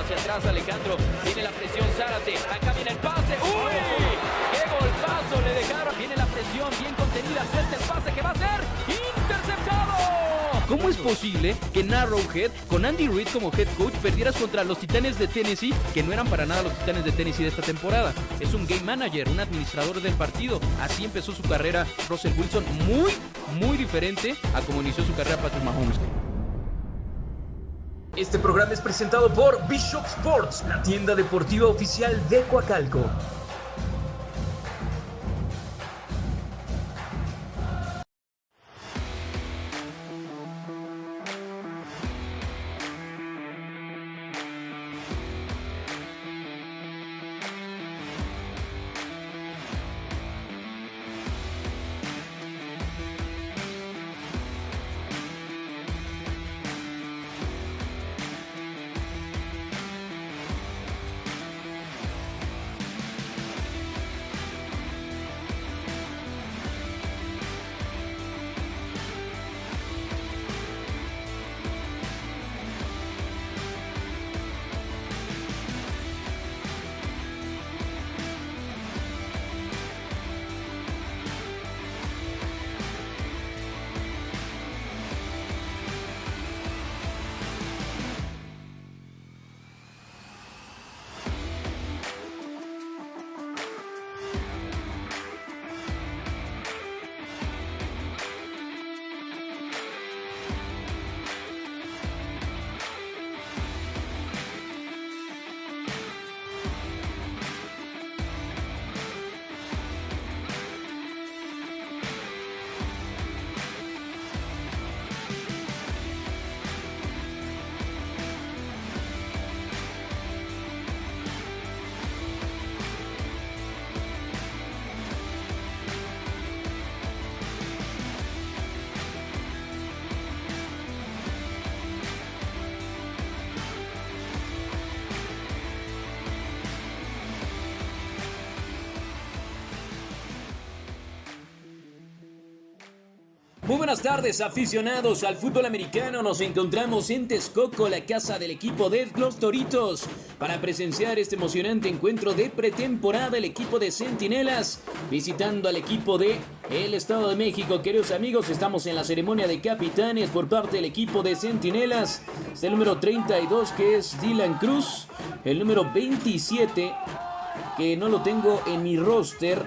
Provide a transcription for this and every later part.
hacia atrás Alejandro. Viene la presión Zárate. Acá viene el pase. ¡Uy! ¡Qué golpazo le dejaron! Viene la presión bien contenida. Suelta el pase que va a ser interceptado. ¿Cómo es posible que en Arrowhead, con Andy Reid como head coach, perdieras contra los Titanes de Tennessee, que no eran para nada los Titanes de Tennessee de esta temporada? Es un game manager, un administrador del partido. Así empezó su carrera Russell Wilson, muy, muy diferente a como inició su carrera Patrick Mahomes. Este programa es presentado por Bishop Sports, la tienda deportiva oficial de Coacalco. Buenas tardes aficionados al fútbol americano, nos encontramos en Texcoco, la casa del equipo de los Toritos, para presenciar este emocionante encuentro de pretemporada, el equipo de Centinelas, visitando al equipo de el Estado de México. Queridos amigos, estamos en la ceremonia de capitanes por parte del equipo de Centinelas, es el número 32 que es Dylan Cruz, el número 27 que no lo tengo en mi roster,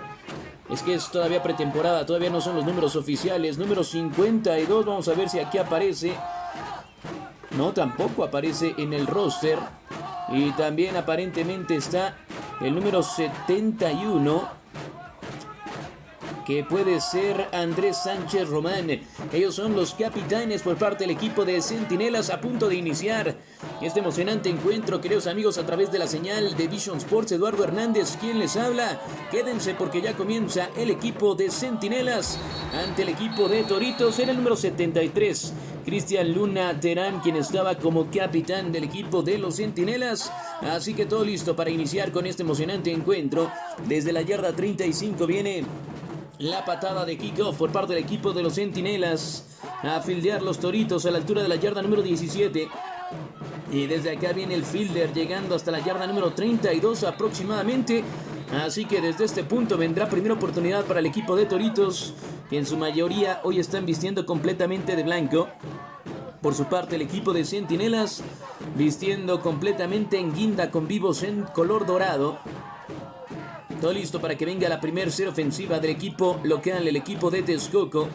es que es todavía pretemporada, todavía no son los números oficiales. Número 52, vamos a ver si aquí aparece. No, tampoco aparece en el roster. Y también aparentemente está el número 71 que puede ser Andrés Sánchez Román. Ellos son los capitanes por parte del equipo de Centinelas a punto de iniciar este emocionante encuentro, queridos amigos, a través de la señal de Vision Sports. Eduardo Hernández, quien les habla. Quédense porque ya comienza el equipo de Centinelas ante el equipo de Toritos en el número 73. Cristian Luna Terán, quien estaba como capitán del equipo de los Centinelas. Así que todo listo para iniciar con este emocionante encuentro. Desde la yarda 35 viene la patada de kickoff por parte del equipo de los Centinelas. A fildear los toritos a la altura de la yarda número 17. Y desde acá viene el fielder llegando hasta la yarda número 32 aproximadamente. Así que desde este punto vendrá primera oportunidad para el equipo de Toritos, que en su mayoría hoy están vistiendo completamente de blanco. Por su parte el equipo de Centinelas vistiendo completamente en guinda con vivos en color dorado. Todo listo para que venga la primera serie ofensiva del equipo local, el equipo de Texcoco.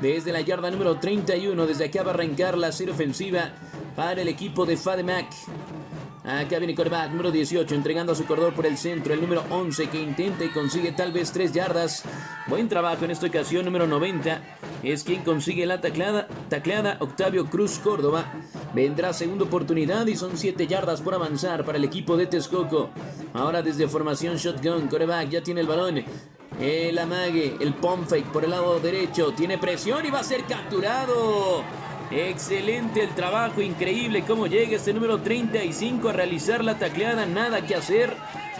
Desde la yarda número 31, desde acá va a arrancar la serie ofensiva para el equipo de Fademac. Acá viene quarterback número 18 entregando a su corredor por el centro. El número 11 que intenta y consigue tal vez 3 yardas. Buen trabajo en esta ocasión. Número 90 es quien consigue la tacleada. Tacleada Octavio Cruz Córdoba. Vendrá segunda oportunidad y son 7 yardas por avanzar para el equipo de Texcoco. Ahora desde formación shotgun. Quarterback ya tiene el balón. El amague, el pump fake por el lado derecho. Tiene presión y va a ser capturado. Excelente el trabajo, increíble cómo llega este número 35 a realizar la tacleada, nada que hacer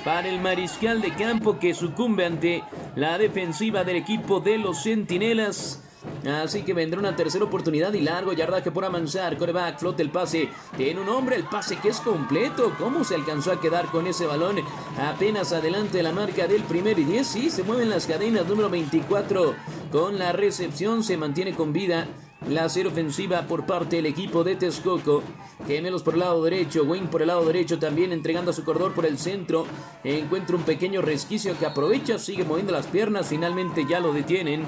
para el mariscal de campo que sucumbe ante la defensiva del equipo de los Centinelas. Así que vendrá una tercera oportunidad y largo yardaje por avanzar. Coreback flota el pase. Tiene un hombre, el pase que es completo. ¿Cómo se alcanzó a quedar con ese balón? Apenas adelante de la marca del primer y 10. Sí, se mueven las cadenas. Número 24 con la recepción. Se mantiene con vida. La serie ofensiva por parte del equipo de Texcoco. Gemelos por el lado derecho. Wayne por el lado derecho también entregando a su corredor por el centro. Encuentra un pequeño resquicio que aprovecha. Sigue moviendo las piernas. Finalmente ya lo detienen.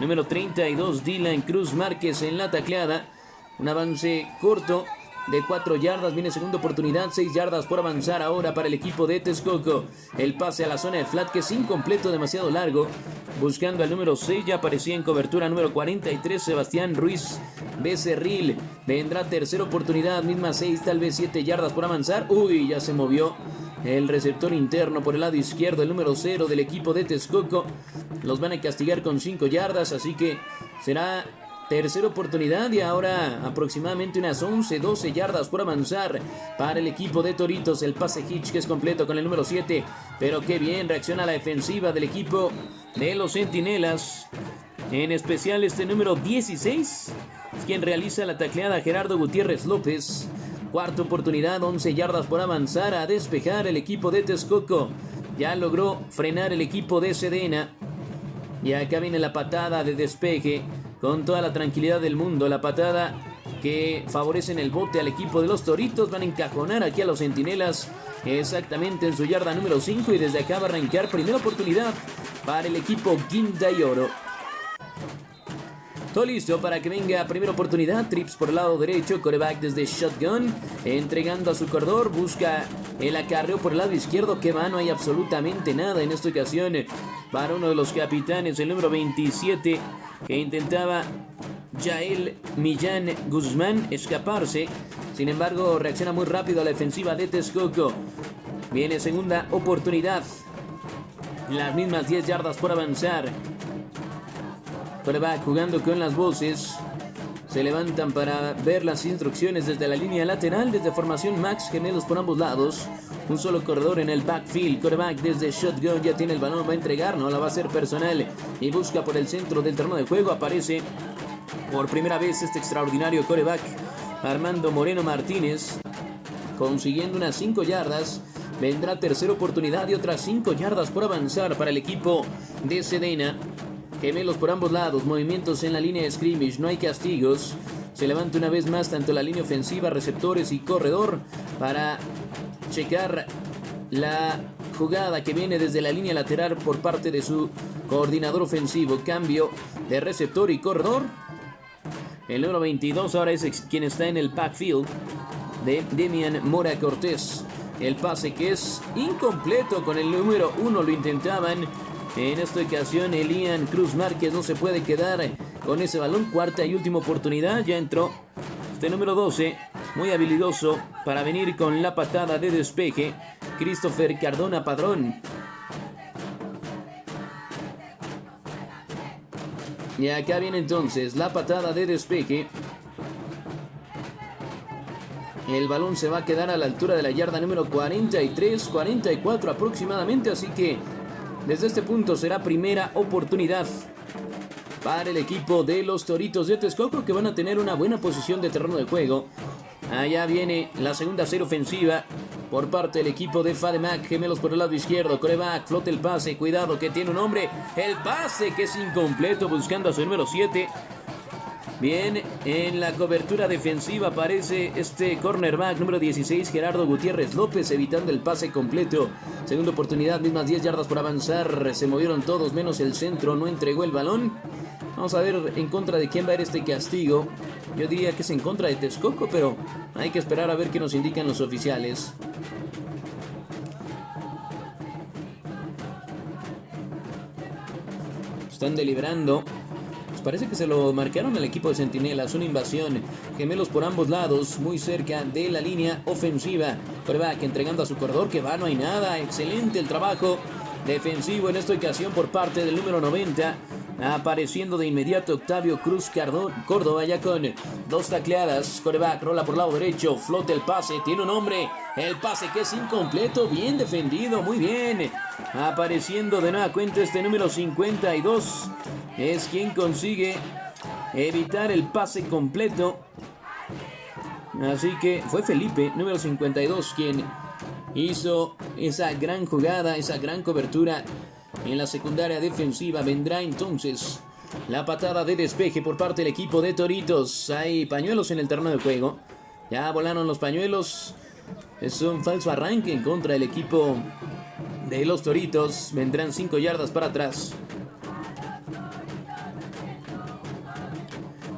Número 32, Dylan Cruz Márquez en la tacleada. Un avance corto de 4 yardas. Viene segunda oportunidad. 6 yardas por avanzar ahora para el equipo de Texcoco. El pase a la zona de flat que es incompleto, demasiado largo. Buscando al número 6. Ya aparecía en cobertura número 43. Sebastián Ruiz Becerril. Vendrá tercera oportunidad. Misma 6, tal vez 7 yardas por avanzar. Uy, ya se movió. El receptor interno por el lado izquierdo, el número 0 del equipo de Texcoco. Los van a castigar con 5 yardas, así que será tercera oportunidad y ahora aproximadamente unas 11, 12 yardas por avanzar para el equipo de Toritos. El pase Hitch que es completo con el número 7, pero qué bien reacciona la defensiva del equipo de los Centinelas. En especial este número 16 es quien realiza la tacleada Gerardo Gutiérrez López. Cuarta oportunidad, 11 yardas por avanzar a despejar el equipo de Texcoco. Ya logró frenar el equipo de Sedena. Y acá viene la patada de despeje con toda la tranquilidad del mundo. La patada que favorece en el bote al equipo de los Toritos. Van a encajonar aquí a los Centinelas exactamente en su yarda número 5 y desde acá va a arrancar primera oportunidad para el equipo Guinda y Oro. Listo para que venga primera oportunidad. Trips por el lado derecho. Coreback desde shotgun. Entregando a su corredor. Busca el acarreo por el lado izquierdo. Que va, no hay absolutamente nada en esta ocasión. Para uno de los capitanes, el número 27. Que intentaba Jael Millán Guzmán escaparse. Sin embargo, reacciona muy rápido a la defensiva de Texcoco. Viene segunda oportunidad. Las mismas 10 yardas por avanzar. Coreback jugando con las voces. Se levantan para ver las instrucciones desde la línea lateral, desde formación Max, gemelos por ambos lados. Un solo corredor en el backfield. Coreback desde shotgun ya tiene el balón, va a entregar, no la va a hacer personal. Y busca por el centro del terreno de juego. Aparece por primera vez este extraordinario coreback. Armando Moreno Martínez. Consiguiendo unas 5 yardas. Vendrá tercera oportunidad y otras 5 yardas por avanzar para el equipo de Sedena. Gemelos por ambos lados, movimientos en la línea de scrimmage, no hay castigos. Se levanta una vez más tanto la línea ofensiva, receptores y corredor para checar la jugada que viene desde la línea lateral por parte de su coordinador ofensivo. Cambio de receptor y corredor. El número 22 ahora es quien está en el backfield de Demian Mora Cortés. El pase que es incompleto con el número 1 lo intentaban en esta ocasión, Elian Cruz Márquez no se puede quedar con ese balón. Cuarta y última oportunidad. Ya entró este número 12, muy habilidoso para venir con la patada de despeje. Christopher Cardona Padrón. Y acá viene entonces la patada de despeje. El balón se va a quedar a la altura de la yarda número 43, 44 aproximadamente, así que desde este punto será primera oportunidad para el equipo de los Toritos de Texcoco que van a tener una buena posición de terreno de juego. Allá viene la segunda serie ofensiva por parte del equipo de Fademac. Gemelos por el lado izquierdo. Coreback, flote el pase. Cuidado que tiene un hombre. El pase que es incompleto buscando a su número 7. Bien, en la cobertura defensiva aparece este cornerback número 16, Gerardo Gutiérrez López, evitando el pase completo. Segunda oportunidad, mismas 10 yardas por avanzar. Se movieron todos menos el centro, no entregó el balón. Vamos a ver en contra de quién va a ir este castigo. Yo diría que es en contra de Texcoco, pero hay que esperar a ver qué nos indican los oficiales. Están deliberando. Pues parece que se lo marcaron al equipo de Centinelas. Una invasión. Gemelos por ambos lados. Muy cerca de la línea ofensiva. que entregando a su corredor. Que va, no hay nada. Excelente el trabajo defensivo en esta ocasión por parte del número 90. Apareciendo de inmediato Octavio Cruz Córdoba ya con dos tacleadas. Coreback rola por lado derecho. Flota el pase. Tiene un hombre. El pase que es incompleto. Bien defendido. Muy bien. Apareciendo de nueva cuenta este número 52. Es quien consigue evitar el pase completo. Así que fue Felipe, número 52, quien hizo esa gran jugada, esa gran cobertura en la secundaria defensiva. Vendrá entonces la patada de despeje por parte del equipo de Toritos. Hay pañuelos en el terreno de juego. Ya volaron los pañuelos. Es un falso arranque en contra del equipo de los Toritos. Vendrán 5 yardas para atrás.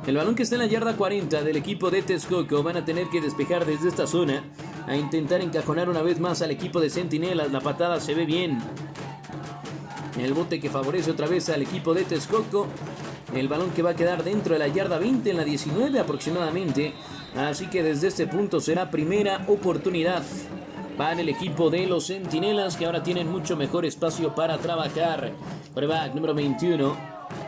El balón que está en la yarda 40 del equipo de Texcoco van a tener que despejar desde esta zona a intentar encajonar una vez más al equipo de Centinelas. La patada se ve bien. El bote que favorece otra vez al equipo de Texcoco. El balón que va a quedar dentro de la yarda 20 en la 19 aproximadamente. Así que desde este punto será primera oportunidad para el equipo de los Centinelas que ahora tienen mucho mejor espacio para trabajar. Prueba número 21.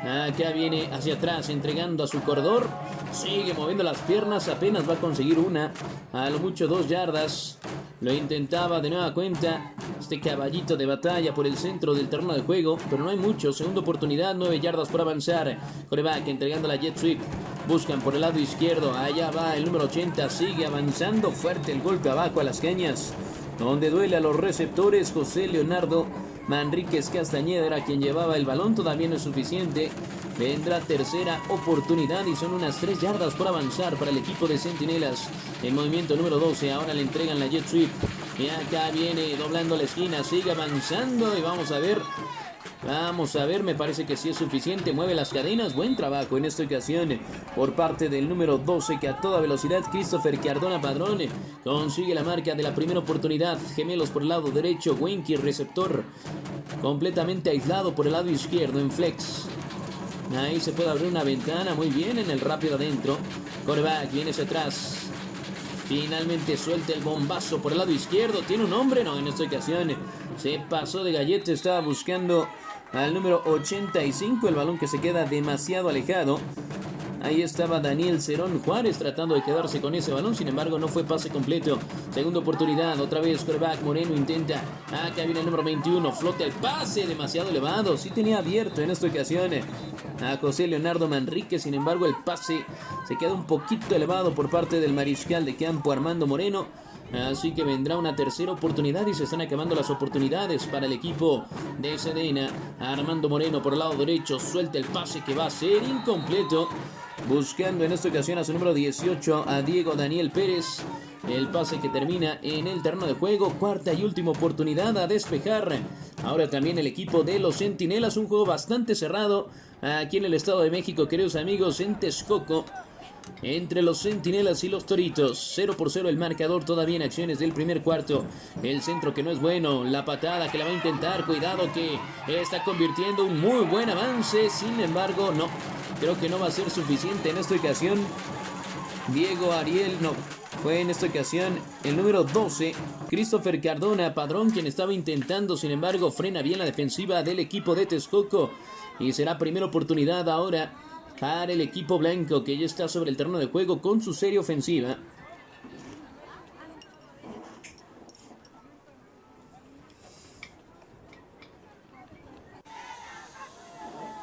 Acá viene hacia atrás entregando a su corredor. Sigue moviendo las piernas. Apenas va a conseguir una. A lo mucho dos yardas. Lo intentaba de nueva cuenta. Este caballito de batalla por el centro del terreno de juego. Pero no hay mucho. Segunda oportunidad. Nueve yardas por avanzar. Coreback entregando la jet sweep. Buscan por el lado izquierdo. Allá va el número 80. Sigue avanzando. Fuerte el golpe abajo a las cañas. Donde duele a los receptores. José Leonardo Manríquez Castañeda era quien llevaba el balón, todavía no es suficiente. Vendrá tercera oportunidad y son unas 3 yardas por avanzar para el equipo de Centinelas. En movimiento número 12, ahora le entregan la jet sweep. Y acá viene doblando la esquina, sigue avanzando y vamos a ver Vamos a ver, me parece que sí es suficiente. Mueve las cadenas. Buen trabajo en esta ocasión por parte del número 12 que a toda velocidad Christopher Cardona Padrón consigue la marca de la primera oportunidad. Gemelos por el lado derecho. Winky receptor completamente aislado por el lado izquierdo en flex. Ahí se puede abrir una ventana muy bien en el rápido adentro. Coreback viene hacia atrás. Finalmente suelta el bombazo por el lado izquierdo. ¿Tiene un hombre? No, en esta ocasión se pasó de galleta. Estaba buscando al número 85. El balón que se queda demasiado alejado. Ahí estaba Daniel Cerón Juárez tratando de quedarse con ese balón. Sin embargo, no fue pase completo. Segunda oportunidad. Otra vez quarterback Moreno intenta. Acá viene el número 21. Flota el pase demasiado elevado. Sí tenía abierto en esta ocasión a José Leonardo Manrique. Sin embargo, el pase se queda un poquito elevado por parte del mariscal de campo Armando Moreno. Así que vendrá una tercera oportunidad y se están acabando las oportunidades para el equipo de Sedena. Armando Moreno por el lado derecho suelta el pase que va a ser incompleto. Buscando en esta ocasión a su número 18 a Diego Daniel Pérez. El pase que termina en el terreno de juego. Cuarta y última oportunidad a despejar. Ahora también el equipo de los Centinelas. Un juego bastante cerrado aquí en el Estado de México, queridos amigos, en Texcoco. Entre los centinelas y los toritos, 0 por 0 el marcador todavía en acciones del primer cuarto. El centro que no es bueno, la patada que la va a intentar, cuidado que está convirtiendo un muy buen avance, sin embargo no, creo que no va a ser suficiente en esta ocasión. Diego Ariel, no, fue en esta ocasión el número 12, Christopher Cardona, padrón quien estaba intentando, sin embargo frena bien la defensiva del equipo de Texcoco y será primera oportunidad ahora para el equipo blanco que ya está sobre el terreno de juego con su serie ofensiva.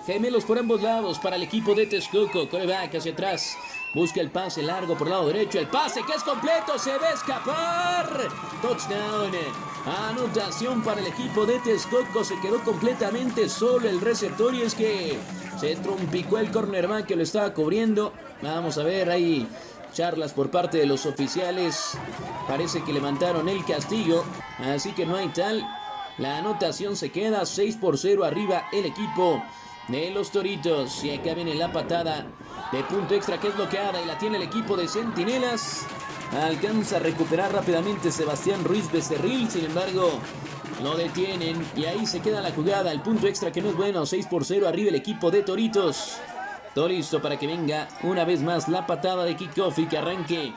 Gemelos por ambos lados para el equipo de Texcoco. Coreback hacia atrás. Busca el pase largo por el lado derecho. El pase que es completo. Se va a escapar. Touchdown. Anotación para el equipo de Texcoco. Se quedó completamente solo el receptor. Y es que se trompicó el cornerback que lo estaba cubriendo. Vamos a ver ahí charlas por parte de los oficiales. Parece que levantaron el castigo. Así que no hay tal. La anotación se queda 6 por 0 arriba el equipo de los Toritos. Y acá viene la patada de punto extra que es bloqueada y la tiene el equipo de Centinelas. Alcanza a recuperar rápidamente Sebastián Ruiz Becerril, sin embargo, lo detienen y ahí se queda la jugada. El punto extra que no es bueno, 6 por 0 arriba el equipo de Toritos. Todo para que venga una vez más la patada de kickoff y que arranque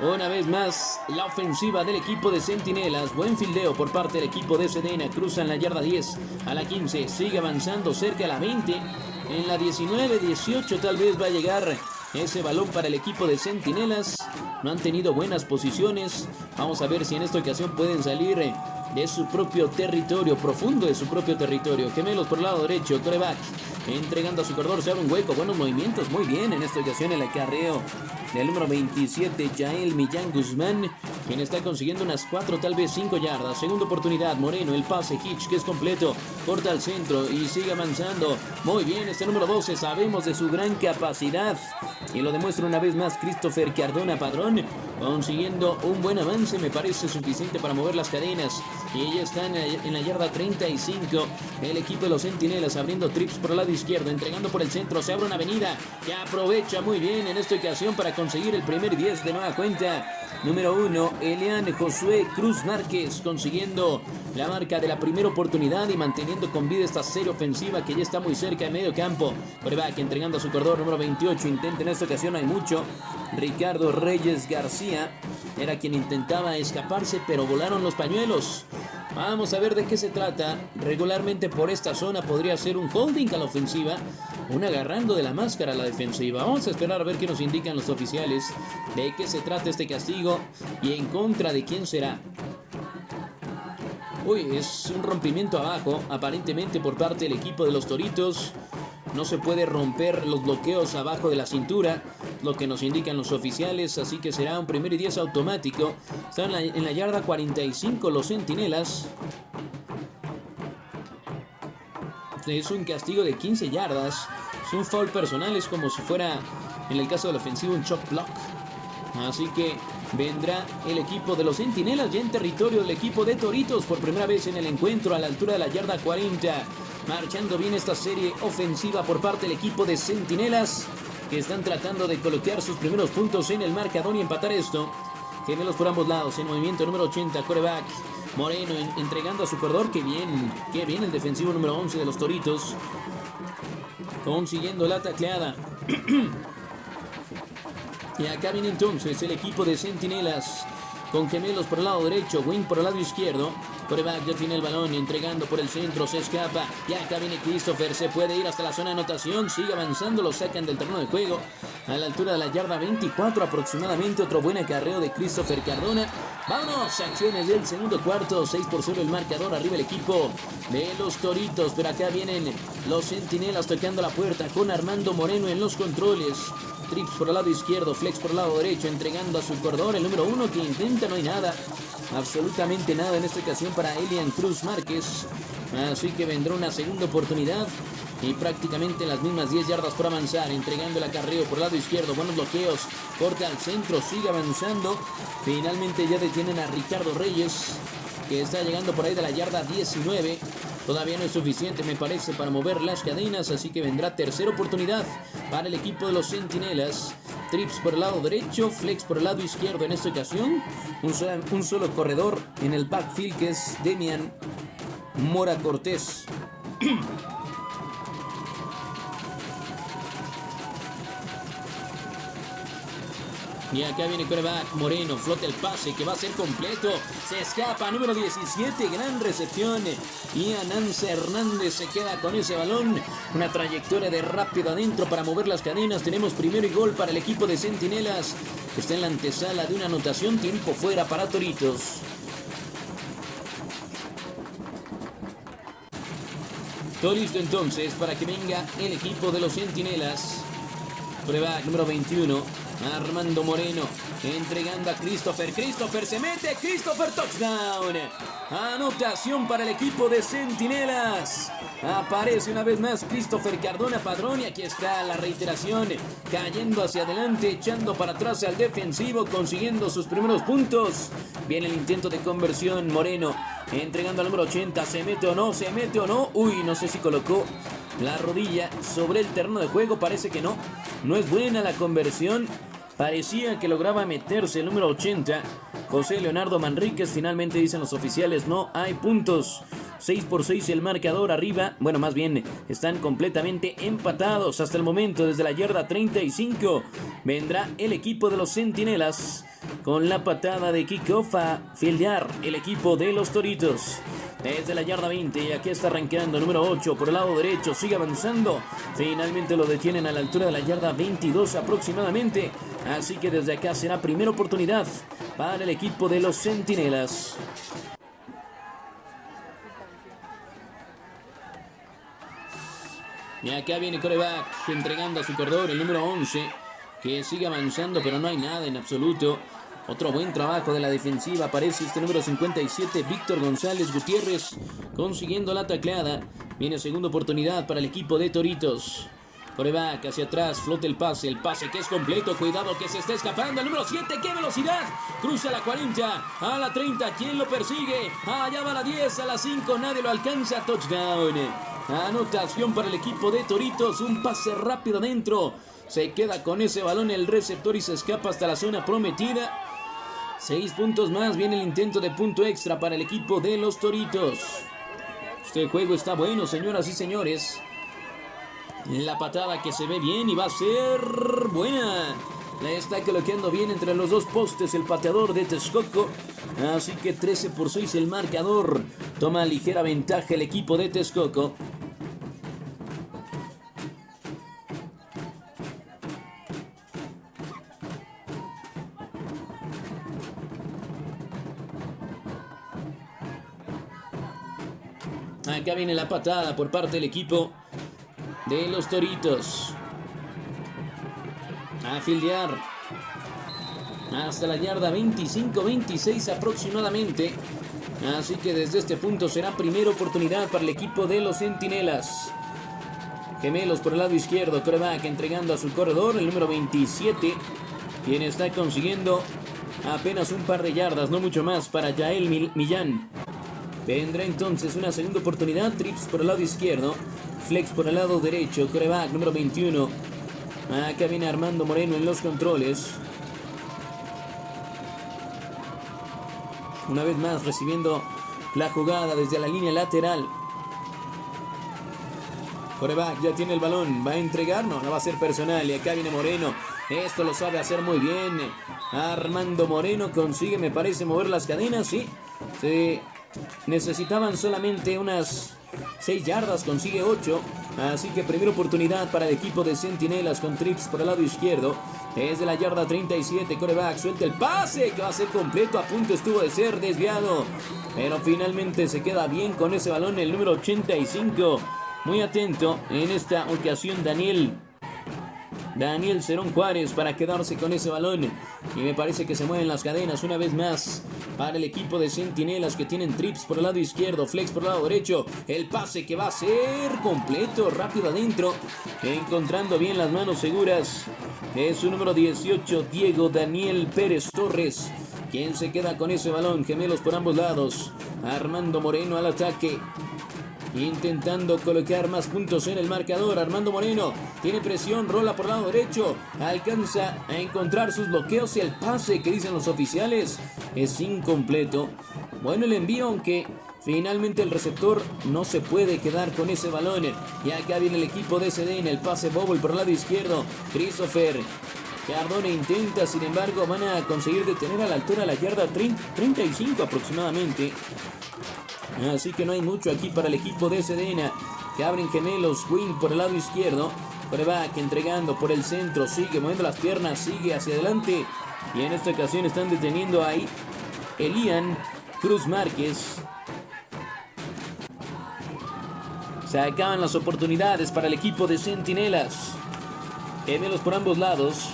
una vez más, la ofensiva del equipo de Centinelas. Buen fildeo por parte del equipo de Sedena. Cruzan la yarda 10 a la 15. Sigue avanzando cerca a la 20. En la 19, 18 tal vez va a llegar ese balón para el equipo de Centinelas. No han tenido buenas posiciones. Vamos a ver si en esta ocasión pueden salir de su propio territorio, profundo de su propio territorio. Gemelos por el lado derecho, coreback entregando a su corredor, se abre un hueco, buenos movimientos, muy bien en esta ocasión el acarreo del número 27, Jael Millán Guzmán, quien está consiguiendo unas 4, tal vez 5 yardas. Segunda oportunidad, Moreno, el pase, Hitch, que es completo, corta al centro y sigue avanzando. Muy bien, este número 12, sabemos de su gran capacidad y lo demuestra una vez más Christopher Cardona Padrón, consiguiendo un buen avance, me parece suficiente para mover las cadenas. Y ya están en la yarda 35, el equipo de los Centinelas abriendo trips por el lado izquierdo, entregando por el centro, se abre una avenida que aprovecha muy bien en esta ocasión para conseguir el primer 10 de nueva cuenta. Número 1, Elian Josué Cruz Márquez consiguiendo la marca de la primera oportunidad y manteniendo con vida esta serie ofensiva que ya está muy cerca de medio campo. que entregando a su corredor número 28, intenta en esta ocasión, hay mucho. Ricardo Reyes García era quien intentaba escaparse, pero volaron los pañuelos. Vamos a ver de qué se trata. Regularmente por esta zona podría ser un holding a la ofensiva, un agarrando de la máscara a la defensiva. Vamos a esperar a ver qué nos indican los oficiales de qué se trata este castigo y en contra de quién será. Uy, es un rompimiento abajo, aparentemente por parte del equipo de los Toritos. No se puede romper los bloqueos abajo de la cintura, lo que nos indican los oficiales, así que será un primer y 10 automático. Están en la, yarda 45 los centinelas. Es un castigo de 15 yardas. Es un foul personal, es como si fuera, en el caso del ofensivo, un chop block. Así que vendrá el equipo de los Centinelas ya en territorio del equipo de Toritos por primera vez en el encuentro a la altura de la yarda 40. Marchando bien esta serie ofensiva por parte del equipo de Centinelas, que están tratando de colocar sus primeros puntos en el marcador y empatar esto. Gemelos por ambos lados, en movimiento número 80, coreback. Moreno entregando a su perdedor, que bien, que bien el defensivo número 11 de los Toritos. Consiguiendo la tacleada. y acá viene entonces el equipo de Centinelas con gemelos por el lado derecho, Wing por el lado izquierdo. Coreback ya tiene el balón, entregando por el centro, se escapa. Y acá viene Christopher, se puede ir hasta la zona de anotación, sigue avanzando, lo sacan del terreno de juego. A la altura de la yarda 24 aproximadamente, otro buen acarreo de Christopher Cardona. Vámonos, acciones del segundo cuarto, 6 por 0 el marcador, arriba el equipo de los Toritos. Pero acá vienen los Centinelas tocando la puerta con Armando Moreno en los controles. Trips por el lado izquierdo, Flex por el lado derecho, entregando a su corredor el número uno que intenta, no hay nada. Absolutamente nada en esta ocasión para Elian Cruz Márquez. Así que vendrá una segunda oportunidad y prácticamente las mismas 10 yardas por avanzar, entregando el acarreo por el lado izquierdo, buenos bloqueos, corte al centro, sigue avanzando. Finalmente ya detienen a Ricardo Reyes, que está llegando por ahí de la yarda 19. Todavía no es suficiente, me parece, para mover las cadenas, así que vendrá tercera oportunidad para el equipo de los Centinelas. Trips por el lado derecho, flex por el lado izquierdo en esta ocasión. Un solo, corredor en el backfield que es Demian Mora Cortés. Y acá viene coreback Moreno, flota el pase que va a ser completo. Se escapa, número 17, gran recepción. Y Ananza Hernández se queda con ese balón. Una trayectoria de rápido adentro para mover las cadenas. Tenemos primero y gol para el equipo de Centinelas. Está en la antesala de una anotación, tiempo fuera para Toritos. Todo listo entonces para que venga el equipo de los Centinelas. Prueba número 21. Armando Moreno entregando a Christopher. Christopher se mete. Christopher touchdown. Anotación para el equipo de Centinelas. Aparece una vez más Christopher Cardona Padrón y aquí está la reiteración. Cayendo hacia adelante, echando para atrás al defensivo, consiguiendo sus primeros puntos. Viene el intento de conversión. Moreno entregando al número 80. ¿Se mete o no? ¿Se mete o no? Uy, no sé si colocó la rodilla sobre el terreno de juego. Parece que no. No es buena la conversión. Parecía que lograba meterse el número 80. José Leonardo Manríquez. Finalmente dicen los oficiales, no hay puntos. 6 por 6 el marcador arriba. Bueno, más bien están completamente empatados hasta el momento. Desde la yarda 35 vendrá el equipo de los Centinelas con la patada de kickoff a fildear el equipo de los Toritos. Desde la yarda 20 y aquí está arrancando número 8 por el lado derecho, sigue avanzando. Finalmente lo detienen a la altura de la yarda 22 aproximadamente. Así que desde acá será primera oportunidad para el equipo de los Centinelas. Y acá viene coreback entregando a su corredor el número 11, que sigue avanzando, pero no hay nada en absoluto. Otro buen trabajo de la defensiva. Aparece este número 57, Víctor González Gutiérrez, consiguiendo la tacleada. Viene segunda oportunidad para el equipo de Toritos. Coreback hacia atrás, flote el pase, el pase que es completo, cuidado que se está escapando, el número 7, qué velocidad, cruza la 40, a la 30, ¿quién lo persigue? Allá va la 10, a la 5, nadie lo alcanza, touchdown. Anotación para el equipo de Toritos, un pase rápido adentro, se queda con ese balón el receptor y se escapa hasta la zona prometida. Seis puntos más, viene el intento de punto extra para el equipo de los Toritos. Este juego está bueno, señoras y señores. La patada que se ve bien y va a ser buena. La está coloqueando bien entre los dos postes el pateador de Texcoco. Así que 13 por 6 el marcador. Toma ligera ventaja el equipo de Texcoco. Acá viene la patada por parte del equipo de los Toritos. A fildear. Hasta la yarda 25-26 aproximadamente. Así que desde este punto será primera oportunidad para el equipo de los Centinelas. Gemelos por el lado izquierdo, coreback entregando a su corredor, el número 27, quien está consiguiendo apenas un par de yardas, no mucho más, para Yael Millán. Vendrá entonces una segunda oportunidad, trips por el lado izquierdo, Flex por el lado derecho, coreback número 21. Acá viene Armando Moreno en los controles. Una vez más recibiendo la jugada desde la línea lateral. Coreback ya tiene el balón. ¿Va a entregar? No, no va a ser personal. Y acá viene Moreno. Esto lo sabe hacer muy bien. Armando Moreno consigue, me parece, mover las cadenas. Sí. Sí. Necesitaban solamente unas 6 yardas, consigue 8. Así que primera oportunidad para el equipo de Centinelas con trips por el lado izquierdo. Es de la yarda 37, coreback, suelta el pase que va a ser completo, a punto estuvo de ser desviado. Pero finalmente se queda bien con ese balón el número 85. Muy atento en esta ocasión Daniel Daniel Cerón Juárez para quedarse con ese balón. Y me parece que se mueven las cadenas una vez más para el equipo de Centinelas que tienen trips por el lado izquierdo, flex por el lado derecho. El pase que va a ser completo, rápido adentro. Encontrando bien las manos seguras. Es su número 18, Diego Daniel Pérez Torres. Quien se queda con ese balón, gemelos por ambos lados. Armando Moreno al ataque intentando colocar más puntos en el marcador. Armando Moreno tiene presión, rola por lado derecho, alcanza a encontrar sus bloqueos y el pase que dicen los oficiales es incompleto. Bueno el envío, aunque finalmente el receptor no se puede quedar con ese balón. Y acá viene el equipo de SD en el pase bobble por el lado izquierdo. Christopher Cardone intenta, sin embargo, van a conseguir detener a la altura la yarda 35 aproximadamente. Así que no hay mucho aquí para el equipo de Sedena. Que abren gemelos. Wing por el lado izquierdo. que entregando por el centro. Sigue moviendo las piernas. Sigue hacia adelante. Y en esta ocasión están deteniendo ahí Elian Cruz Márquez. Se acaban las oportunidades para el equipo de Centinelas. Gemelos por ambos lados.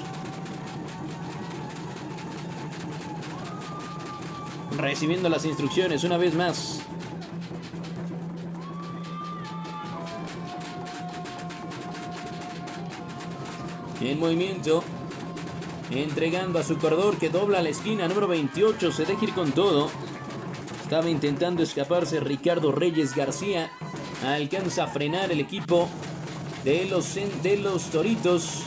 Recibiendo las instrucciones una vez más. En movimiento. Entregando a su corredor que dobla la esquina número 28. Se deja ir con todo. Estaba intentando escaparse Ricardo Reyes García. Alcanza a frenar el equipo de los, de los Toritos.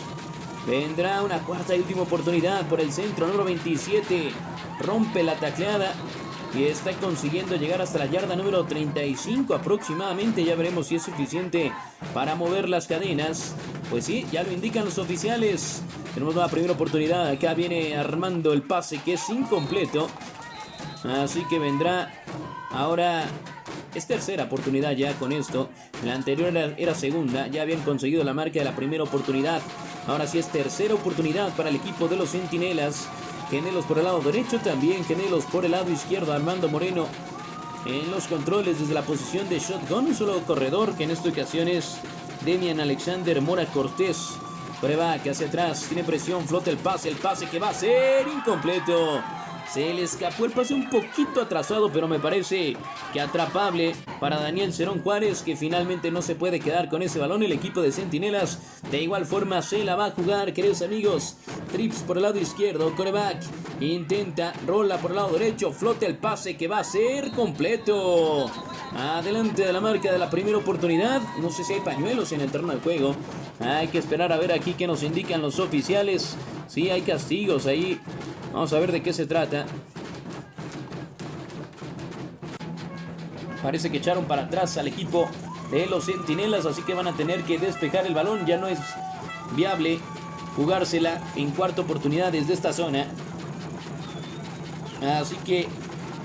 Vendrá una cuarta y última oportunidad por el centro número 27. Rompe la tacleada y está consiguiendo llegar hasta la yarda número 35 aproximadamente. Ya veremos si es suficiente para mover las cadenas. Pues sí, ya lo indican los oficiales. Tenemos una primera oportunidad. Acá viene armando el pase que es incompleto. Así que vendrá ahora... Es tercera oportunidad ya con esto. La anterior era, segunda. Ya habían conseguido la marca de la primera oportunidad. Ahora sí es tercera oportunidad para el equipo de los Centinelas. Genelos por el lado derecho, también Genelos por el lado izquierdo. Armando Moreno en los controles desde la posición de shotgun. Un solo corredor que en esta ocasión es Demian Alexander Mora Cortés. Prueba que hacia atrás, tiene presión, flota el pase, el pase que va a ser incompleto. Se le escapó el pase un poquito atrasado, pero me parece que atrapable para Daniel Cerón Juárez, que finalmente no se puede quedar con ese balón. El equipo de Centinelas de igual forma se la va a jugar, queridos amigos. Trips por el lado izquierdo, coreback intenta, rola por el lado derecho, flota el pase que va a ser completo. Adelante de la marca de la primera oportunidad. No sé si hay pañuelos en el terreno de juego. Hay que esperar a ver aquí qué nos indican los oficiales. Sí, hay castigos ahí Vamos a ver de qué se trata. Parece que echaron para atrás al equipo de los Centinelas, así que van a tener que despejar el balón. Ya no es viable jugársela en cuarta oportunidad desde esta zona. Así que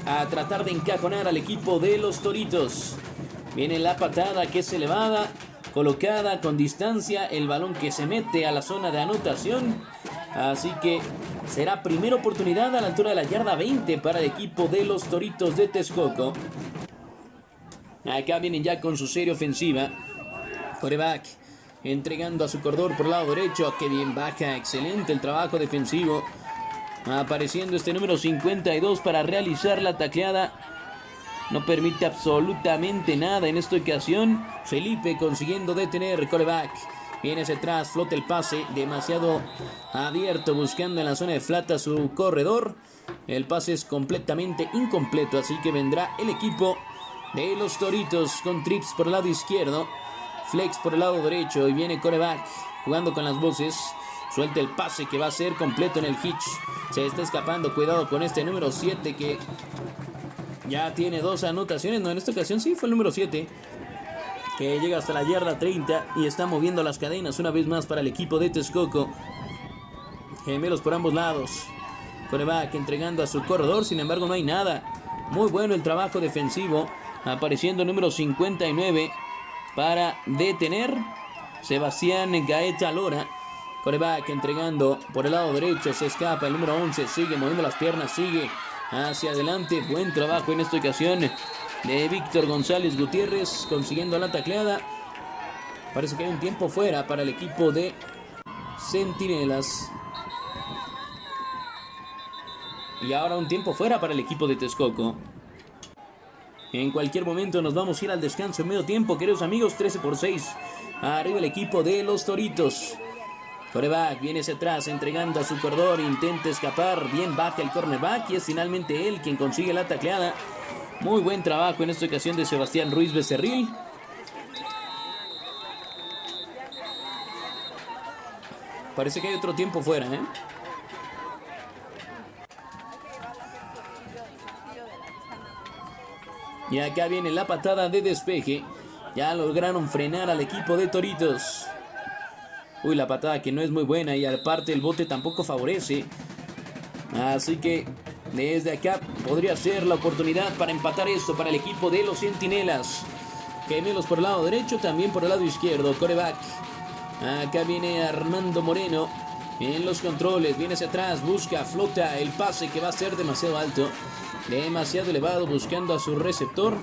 a tratar de encajonar al equipo de los Toritos. Viene la patada que es elevada, colocada con distancia, el balón que se mete a la zona de anotación. Así que Será primera oportunidad a la altura de la yarda 20 para el equipo de los Toritos de Texcoco. Acá vienen ya con su serie ofensiva. Coreback entregando a su corredor por el lado derecho. Que bien baja, excelente el trabajo defensivo. Apareciendo este número 52 para realizar la tacleada. No permite absolutamente nada en esta ocasión. Felipe consiguiendo detener coreback. Viene hacia atrás, flota el pase, demasiado abierto, buscando en la zona de flata su corredor. El pase es completamente incompleto, así que vendrá el equipo de los Toritos con trips por el lado izquierdo. Flex por el lado derecho y viene coreback jugando con las voces. Suelta el pase que va a ser completo en el hitch. Se está escapando. Cuidado con este número 7 que ya tiene dos anotaciones. No, en esta ocasión sí fue el número 7 que llega hasta la yarda 30 y está moviendo las cadenas una vez más para el equipo de Texcoco. Gemelos por ambos lados. Coreback entregando a su corredor, sin embargo no hay nada. Muy bueno el trabajo defensivo. Apareciendo el número 59 para detener Sebastián Gaeta Lora. Coreback entregando por el lado derecho, se escapa el número 11, sigue moviendo las piernas, sigue hacia adelante. Buen trabajo en esta ocasión de Víctor González Gutiérrez consiguiendo la tacleada. Parece que hay un tiempo fuera para el equipo de Centinelas. Y ahora un tiempo fuera para el equipo de Texcoco. En cualquier momento nos vamos a ir al descanso en medio tiempo, queridos amigos, 13 por 6. Arriba el equipo de los Toritos. Coreback viene hacia atrás entregando a su corredor, intenta escapar, bien baja el cornerback y es finalmente él quien consigue la tacleada. Muy buen trabajo en esta ocasión de Sebastián Ruiz Becerril. Parece que hay otro tiempo fuera, ¿eh? Y acá viene la patada de despeje. Ya lograron frenar al equipo de Toritos. Uy, la patada que no es muy buena y aparte el bote tampoco favorece. Así que desde acá podría ser la oportunidad para empatar esto para el equipo de los Centinelas. Gemelos por el lado derecho, también por el lado izquierdo. Coreback. Acá viene Armando Moreno. En los controles, viene hacia atrás, busca, flota el pase que va a ser demasiado alto. Demasiado elevado, buscando a su receptor.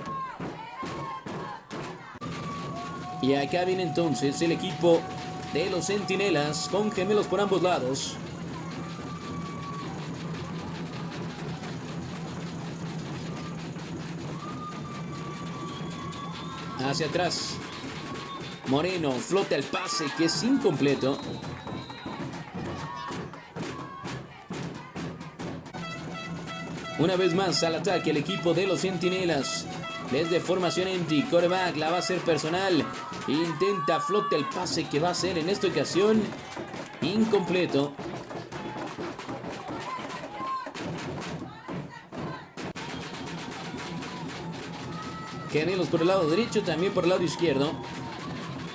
Y acá viene entonces el equipo de los Centinelas con gemelos por ambos lados. Hacia atrás. Moreno flota el pase que es incompleto. Una vez más al ataque el equipo de los Centinelas. Desde formación empty, coreback la va a hacer personal. Intenta flota el pase que va a ser en esta ocasión incompleto. Gemelos por el lado derecho, también por el lado izquierdo.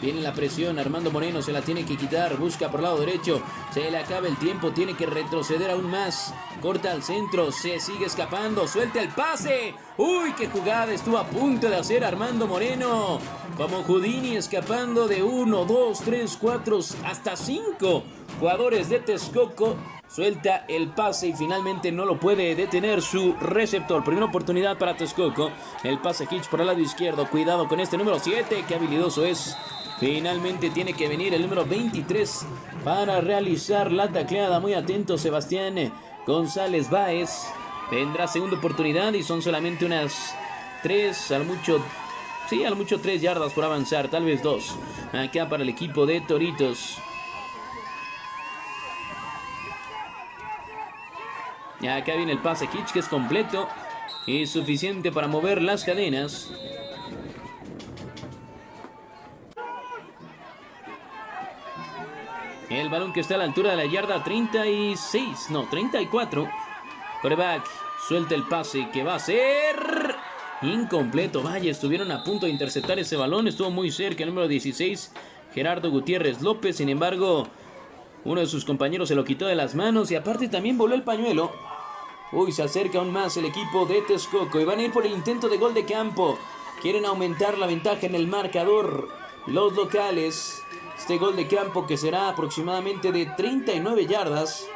Viene la presión, Armando Moreno se la tiene que quitar, busca por el lado derecho, se le acaba el tiempo, tiene que retroceder aún más, corta al centro, se sigue escapando, suelta el pase, uy, qué jugada estuvo a punto de hacer Armando Moreno, como Houdini escapando de uno, dos, tres, cuatro, hasta cinco jugadores de Texcoco Suelta el pase y finalmente no lo puede detener su receptor. Primera oportunidad para Texcoco. El pase Hitch por el lado izquierdo. Cuidado con este número 7. Qué habilidoso es Finalmente tiene que venir el número 23 para realizar la tacleada. Muy atento Sebastián González Báez. Tendrá segunda oportunidad y son solamente unas 3, al mucho, sí, al mucho 3 yardas por avanzar, tal vez 2. Acá para el equipo de Toritos. Y acá viene el pase Kitsch que es completo y suficiente para mover las cadenas. El balón que está a la altura de la yarda 36, no, 34. Coreback suelta el pase que va a ser incompleto. Vaya, estuvieron a punto de interceptar ese balón. Estuvo muy cerca el número 16, Gerardo Gutiérrez López. Sin embargo, uno de sus compañeros se lo quitó de las manos y aparte también voló el pañuelo. Uy, se acerca aún más el equipo de Texcoco y van a ir por el intento de gol de campo. Quieren aumentar la ventaja en el marcador. Los locales. Este gol de campo que será aproximadamente de 39 yardas.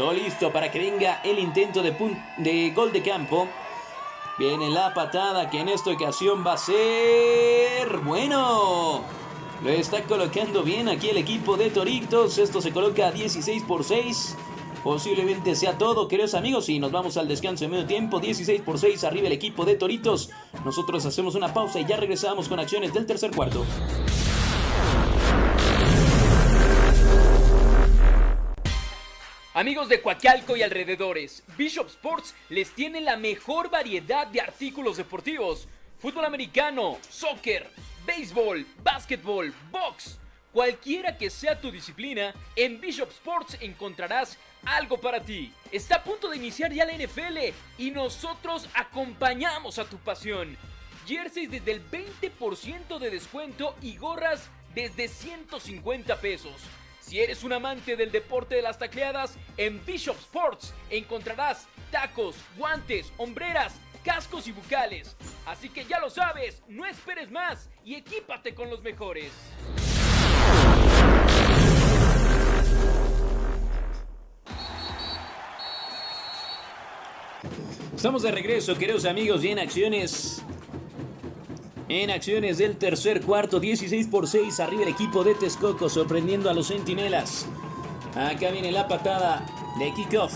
Todo listo para que venga el intento de, de gol de campo. Viene la patada que en esta ocasión va a ser... Bueno. Lo está colocando bien aquí el equipo de Toritos. Esto se coloca 16 por 6. Posiblemente sea todo, queridos amigos. Y nos vamos al descanso de medio tiempo. 16 por 6 arriba el equipo de Toritos. Nosotros hacemos una pausa y ya regresamos con acciones del tercer cuarto. Amigos de Coacalco y alrededores, Bishop Sports les tiene la mejor variedad de artículos deportivos. Fútbol americano, soccer, béisbol, básquetbol, box. Cualquiera que sea tu disciplina, en Bishop Sports encontrarás algo para ti. Está a punto de iniciar ya la NFL y nosotros acompañamos a tu pasión. Jerseys desde el 20% de descuento y gorras desde 150 pesos. Si eres un amante del deporte de las tacleadas, en Bishop Sports encontrarás tacos, guantes, hombreras, cascos y bucales. Así que ya lo sabes, no esperes más y equípate con los mejores. Estamos de regreso, queridos amigos, y en acciones en acciones del tercer cuarto, 16 por 6, arriba el equipo de Texcoco, sorprendiendo a los centinelas. Acá viene la patada de kickoff.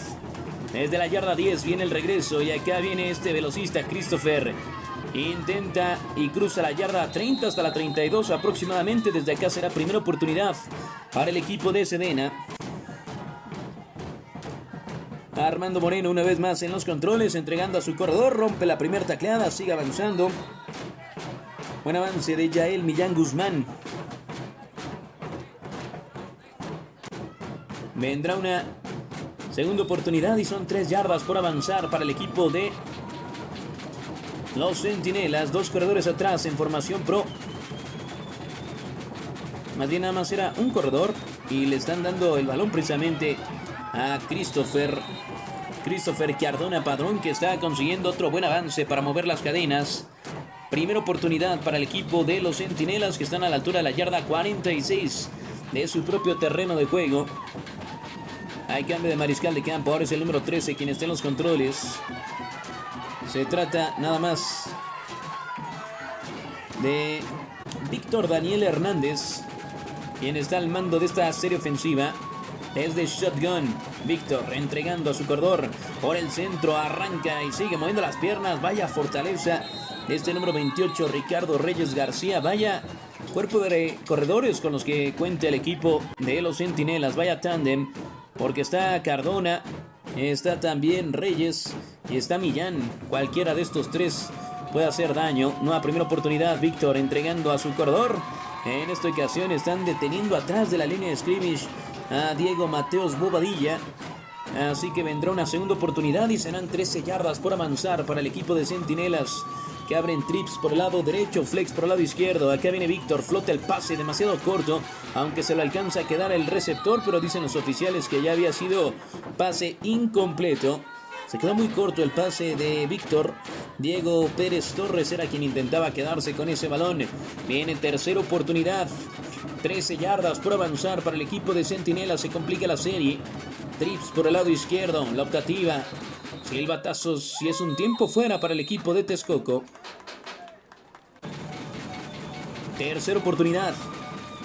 Desde la yarda 10 viene el regreso y acá viene este velocista Christopher. Intenta y cruza la yarda 30 hasta la 32 aproximadamente. Desde acá será primera oportunidad para el equipo de Sedena. Armando Moreno una vez más en los controles, entregando a su corredor, rompe la primera tacleada, sigue avanzando. Buen avance de Yael Millán Guzmán. Vendrá una segunda oportunidad y son tres yardas por avanzar para el equipo de los Centinelas. Dos corredores atrás en formación pro. Más bien nada más era un corredor y le están dando el balón precisamente a Christopher. Christopher Cardona Padrón que está consiguiendo otro buen avance para mover las cadenas. Primera oportunidad para el equipo de los Centinelas que están a la altura de la yarda 46 de su propio terreno de juego. Hay cambio de mariscal de campo. Ahora es el número 13 quien está en los controles. Se trata nada más de Víctor Daniel Hernández, quien está al mando de esta serie ofensiva. Desde Shotgun, Víctor entregando a su corredor por el centro, arranca y sigue moviendo las piernas. Vaya fortaleza este número 28, Ricardo Reyes García. Vaya cuerpo de corredores con los que cuenta el equipo de los Centinelas. Vaya tándem, porque está Cardona, está también Reyes y está Millán. Cualquiera de estos tres puede hacer daño. Nueva primera oportunidad, Víctor entregando a su corredor. En esta ocasión están deteniendo atrás de la línea de scrimmage a Diego Mateos Bobadilla. Así que vendrá una segunda oportunidad y serán 13 yardas por avanzar para el equipo de Centinelas que abren trips por el lado derecho, flex por el lado izquierdo. Acá viene Víctor, flota el pase demasiado corto, aunque se lo alcanza a quedar el receptor, pero dicen los oficiales que ya había sido pase incompleto. Se quedó muy corto el pase de Víctor. Diego Pérez Torres era quien intentaba quedarse con ese balón. Viene tercera oportunidad. 13 yardas por avanzar para el equipo de Centinela. Se complica la serie. Trips por el lado izquierdo. La optativa. Silbatazos y es un tiempo fuera para el equipo de Texcoco. Tercera oportunidad.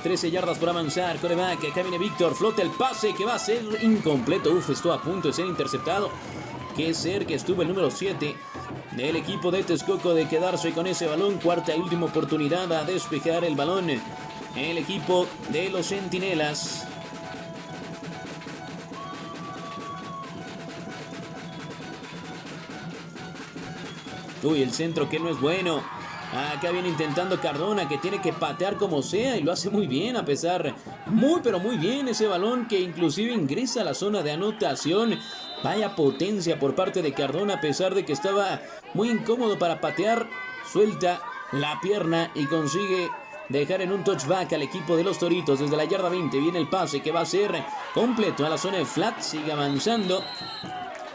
13 yardas por avanzar. Coreback. Acá viene Víctor. Flota el pase que va a ser incompleto. Uf, estuvo a punto de ser interceptado. Qué cerca estuvo el número 7 del equipo de Texcoco de quedarse con ese balón. Cuarta y última oportunidad a despejar el balón. El equipo de los Centinelas. Uy, el centro que no es bueno. Acá viene intentando Cardona que tiene que patear como sea y lo hace muy bien a pesar, muy pero muy bien ese balón que inclusive ingresa a la zona de anotación. Vaya potencia por parte de Cardona a pesar de que estaba muy incómodo para patear. Suelta la pierna y consigue dejar en un touchback al equipo de los Toritos. Desde la yarda 20 viene el pase que va a ser completo a la zona de flat. Sigue avanzando.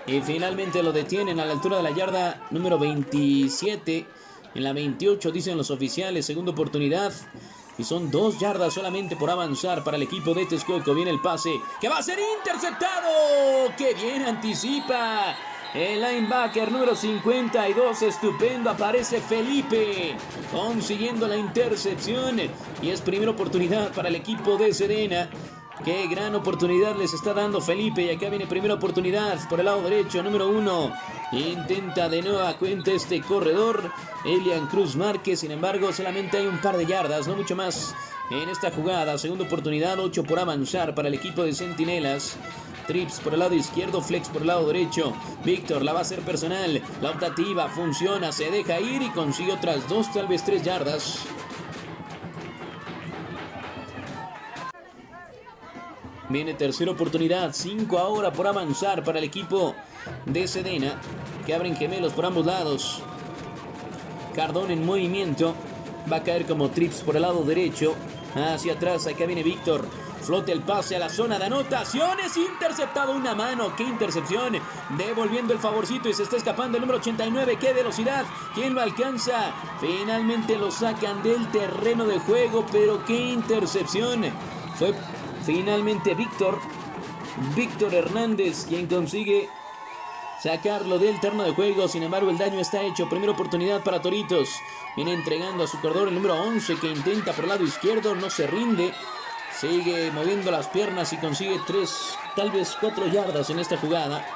Y finalmente lo detienen a la altura de la yarda número 27. En la 28 dicen los oficiales, segunda oportunidad. Y son dos yardas solamente por avanzar para el equipo de Texcoco. Viene el pase que va a ser interceptado. ¡Qué bien anticipa! El linebacker número 52, estupendo, aparece Felipe consiguiendo la intercepción y es primera oportunidad para el equipo de Serena. Qué gran oportunidad les está dando Felipe. Y acá viene primera oportunidad por el lado derecho, número uno. Intenta de nueva cuenta este corredor. Elian Cruz Márquez. Sin embargo, solamente hay un par de yardas, no mucho más. En esta jugada, segunda oportunidad, 8 por avanzar para el equipo de Centinelas. Trips por el lado izquierdo, Flex por el lado derecho. Víctor la va a hacer personal. La optativa funciona, se deja ir y consigue otras dos, tal vez tres yardas. Viene tercera oportunidad, 5 ahora por avanzar para el equipo de Sedena, que abren gemelos por ambos lados. Cardón en movimiento, va a caer como trips por el lado derecho, hacia atrás, acá viene Víctor. Flote el pase a la zona de anotaciones. Interceptado una mano. ¡Qué intercepción! Devolviendo el favorcito y se está escapando el número 89. ¡Qué velocidad! ¿Quién lo alcanza? Finalmente lo sacan del terreno de juego. Pero qué intercepción. Fue Finalmente Víctor, Víctor Hernández, quien consigue sacarlo del terreno de juego. Sin embargo, el daño está hecho. Primera oportunidad para Toritos. Viene entregando a su corredor el número 11 que intenta por el lado izquierdo. No se rinde. Sigue moviendo las piernas y consigue tres, tal vez cuatro yardas en esta jugada.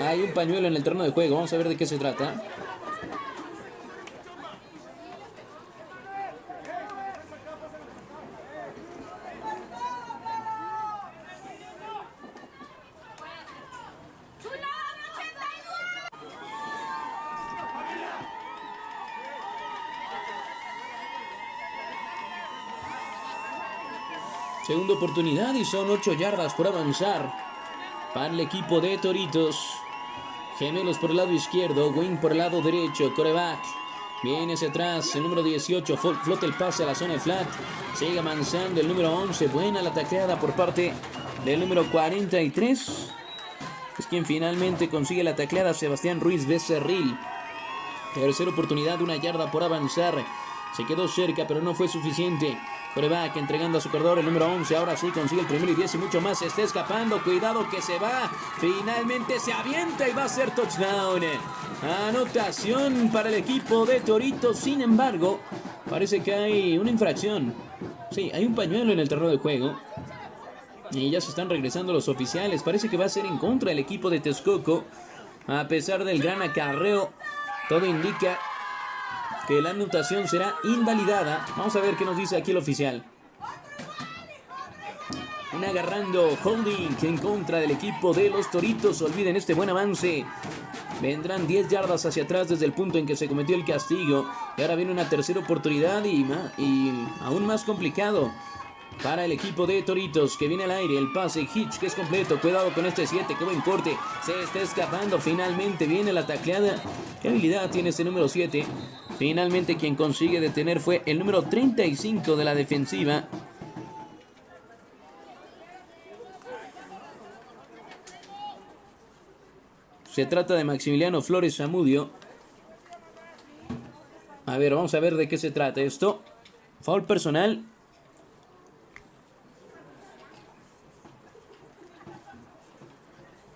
Hay un pañuelo en el terreno de juego. Vamos a ver de qué se trata. Segunda oportunidad y son 8 yardas por avanzar para el equipo de Toritos. Gemelos por el lado izquierdo, Wayne por el lado derecho, coreback. Viene hacia atrás, el número 18, flota el pase a la zona flat. Sigue avanzando el número 11, buena la tacleada por parte del número 43. Es quien finalmente consigue la tacleada, Sebastián Ruiz Becerril. Tercera oportunidad, una yarda por avanzar. Se quedó cerca, pero no fue suficiente. Coreback entregando a su corredor el número 11. Ahora sí consigue el primero y 10 y mucho más. Se está escapando. Cuidado que se va. Finalmente se avienta y va a ser touchdown. Anotación para el equipo de Torito. Sin embargo, parece que hay una infracción. Sí, hay un pañuelo en el terreno de juego. Y ya se están regresando los oficiales. Parece que va a ser en contra del equipo de Texcoco. A pesar del gran acarreo, todo indica que la anotación será invalidada. Vamos a ver qué nos dice aquí el oficial. Un agarrando holding en contra del equipo de los Toritos. Olviden este buen avance. Vendrán 10 yardas hacia atrás desde el punto en que se cometió el castigo. Y ahora viene una tercera oportunidad y, y aún más complicado para el equipo de Toritos que viene al aire. El pase Hitch que es completo. Cuidado con este 7. Que buen corte. Se está escapando. Finalmente viene la tacleada. ¿Qué habilidad tiene este número 7? Finalmente quien consigue detener fue el número 35 de la defensiva. Se trata de Maximiliano Flores Zamudio. A ver, vamos a ver de qué se trata esto. Foul personal.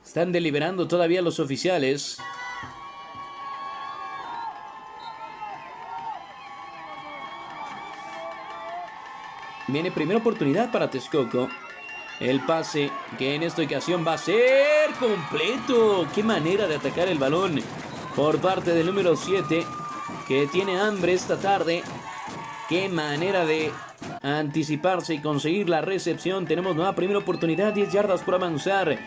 Están deliberando todavía los oficiales. Viene primera oportunidad para Texcoco. El pase que en esta ocasión va a ser completo. Qué manera de atacar el balón por parte del número 7 que tiene hambre esta tarde. Qué manera de anticiparse y conseguir la recepción. Tenemos nueva primera oportunidad, 10 yardas por avanzar.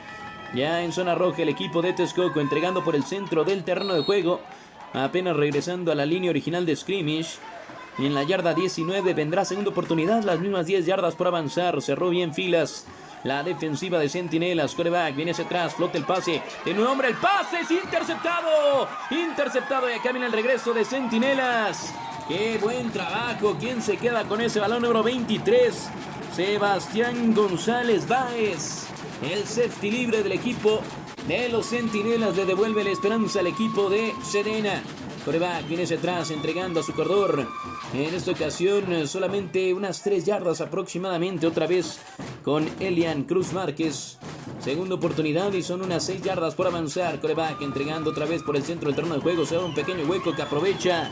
Ya en zona roja el equipo de Texcoco entregando por el centro del terreno de juego. Apenas regresando a la línea original de scrimmage. Y en la yarda 19 vendrá segunda oportunidad, las mismas 10 yardas por avanzar. Cerró bien filas. La defensiva de Centinelas, coreback, viene hacia atrás, flota el pase. De nuevo, hombre, el pase es interceptado. Interceptado y acá viene el regreso de Centinelas. Qué buen trabajo. ¿Quién se queda con ese balón número 23? Sebastián González Báez. El safety libre del equipo de los Centinelas le devuelve la esperanza al equipo de Sedena. Coreback viene hacia atrás entregando a su corredor. En esta ocasión solamente unas 3 yardas aproximadamente otra vez con Elian Cruz Márquez. Segunda oportunidad y son unas 6 yardas por avanzar. Coreback entregando otra vez por el centro del terreno de juego. Se da un pequeño hueco que aprovecha.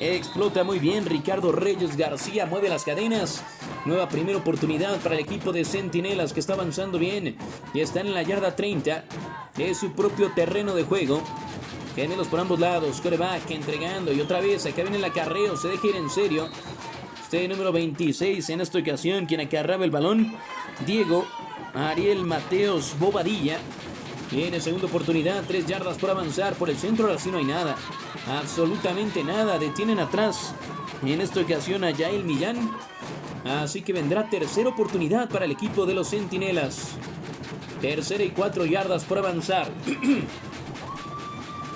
Explota muy bien Ricardo Reyes García. Mueve las cadenas. Nueva primera oportunidad para el equipo de Centinelas que está avanzando bien. Y están en la yarda 30 de su propio terreno de juego. Gemelos por ambos lados. Coreback entregando. Y otra vez acá viene el acarreo. Se deja ir en serio. Este número 26 en esta ocasión. Quien acarraba el balón. Diego Ariel Mateos Bobadilla. Tiene segunda oportunidad. Tres yardas por avanzar. Por el centro ahora sí no hay nada. Absolutamente nada. Detienen atrás. En esta ocasión a Yael Millán. Así que vendrá tercera oportunidad para el equipo de los Centinelas. Tercera y cuatro yardas por avanzar.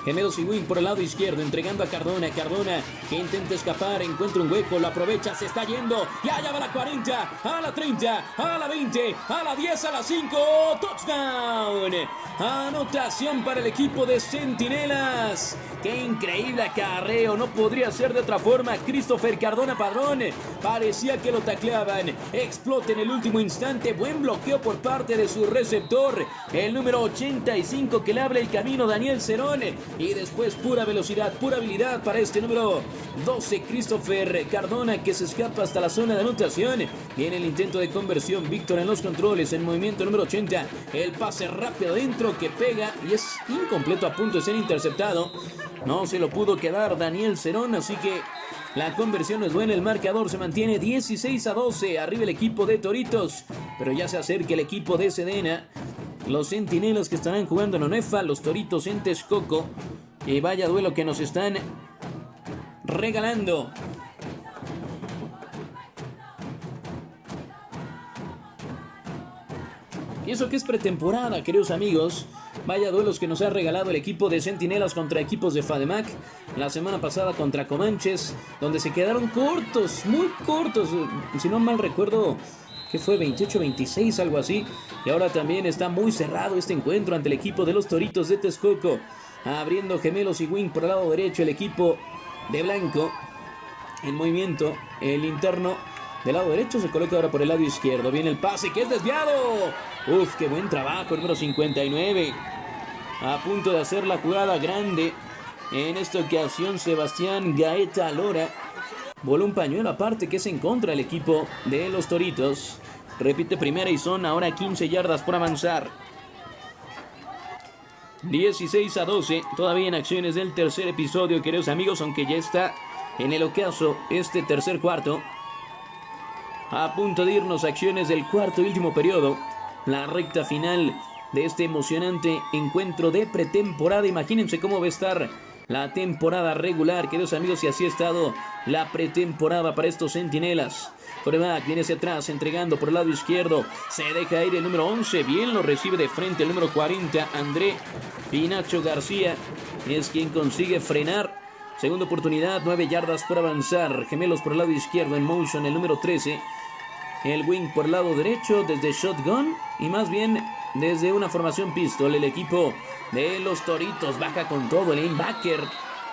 Gemelos y Wing por el lado izquierdo, entregando a Cardona. Cardona que intenta escapar, encuentra un hueco, lo aprovecha, se está yendo. Y allá va la 40, a la 30, a la 20, a la 10, a la 5. Touchdown. Anotación para el equipo de Centinelas. Qué increíble acarreo, no podría ser de otra forma. Christopher Cardona Padrón parecía que lo tacleaban. Explota en el último instante. Buen bloqueo por parte de su receptor, el número 85 que le abre el camino, Daniel Cerón. Y después pura velocidad, pura habilidad para este número 12, Christopher Cardona, que se escapa hasta la zona de anotación. Viene el intento de conversión, Víctor en los controles, en movimiento número 80. El pase rápido adentro que pega y es incompleto a punto de ser interceptado. No se lo pudo quedar Daniel Cerón, así que la conversión es buena, el marcador se mantiene 16 a 12, arriba el equipo de Toritos, pero ya se acerca el equipo de Sedena. Los centinelas que estarán jugando en Onefa, los Toritos en Texcoco. Y vaya duelo que nos están regalando. Y eso que es pretemporada, queridos amigos. Vaya duelos que nos ha regalado el equipo de Centinelas contra equipos de Fademac. La semana pasada contra Comanches, donde se quedaron cortos, muy cortos. Si no mal recuerdo, que fue 28-26, algo así. Y ahora también está muy cerrado este encuentro ante el equipo de los Toritos de Texcoco. Abriendo gemelos y wing por el lado derecho el equipo de Blanco. En movimiento, el interno del lado derecho se coloca ahora por el lado izquierdo. Viene el pase que es desviado. Uf, qué buen trabajo, número 59. A punto de hacer la jugada grande. En esta ocasión, Sebastián Gaeta Lora voló un pañuelo aparte que es en contra del equipo de los Toritos. Repite primera y son ahora 15 yardas por avanzar. 16 a 12, todavía en acciones del tercer episodio, queridos amigos, aunque ya está en el ocaso este tercer cuarto. A punto de irnos acciones del cuarto y último periodo, la recta final de este emocionante encuentro de pretemporada. Imagínense cómo va a estar la temporada regular, queridos amigos, y así ha estado la pretemporada para estos centinelas. Coreback viene hacia atrás, entregando por el lado izquierdo. Se deja ir el número 11. Bien lo recibe de frente el número 40, André Pinacho García. Es quien consigue frenar. Segunda oportunidad, 9 yardas por avanzar. Gemelos por el lado izquierdo en motion, el número 13. El wing por el lado derecho desde shotgun. Y más bien desde una formación pistol. El equipo de los Toritos baja con todo el linebacker.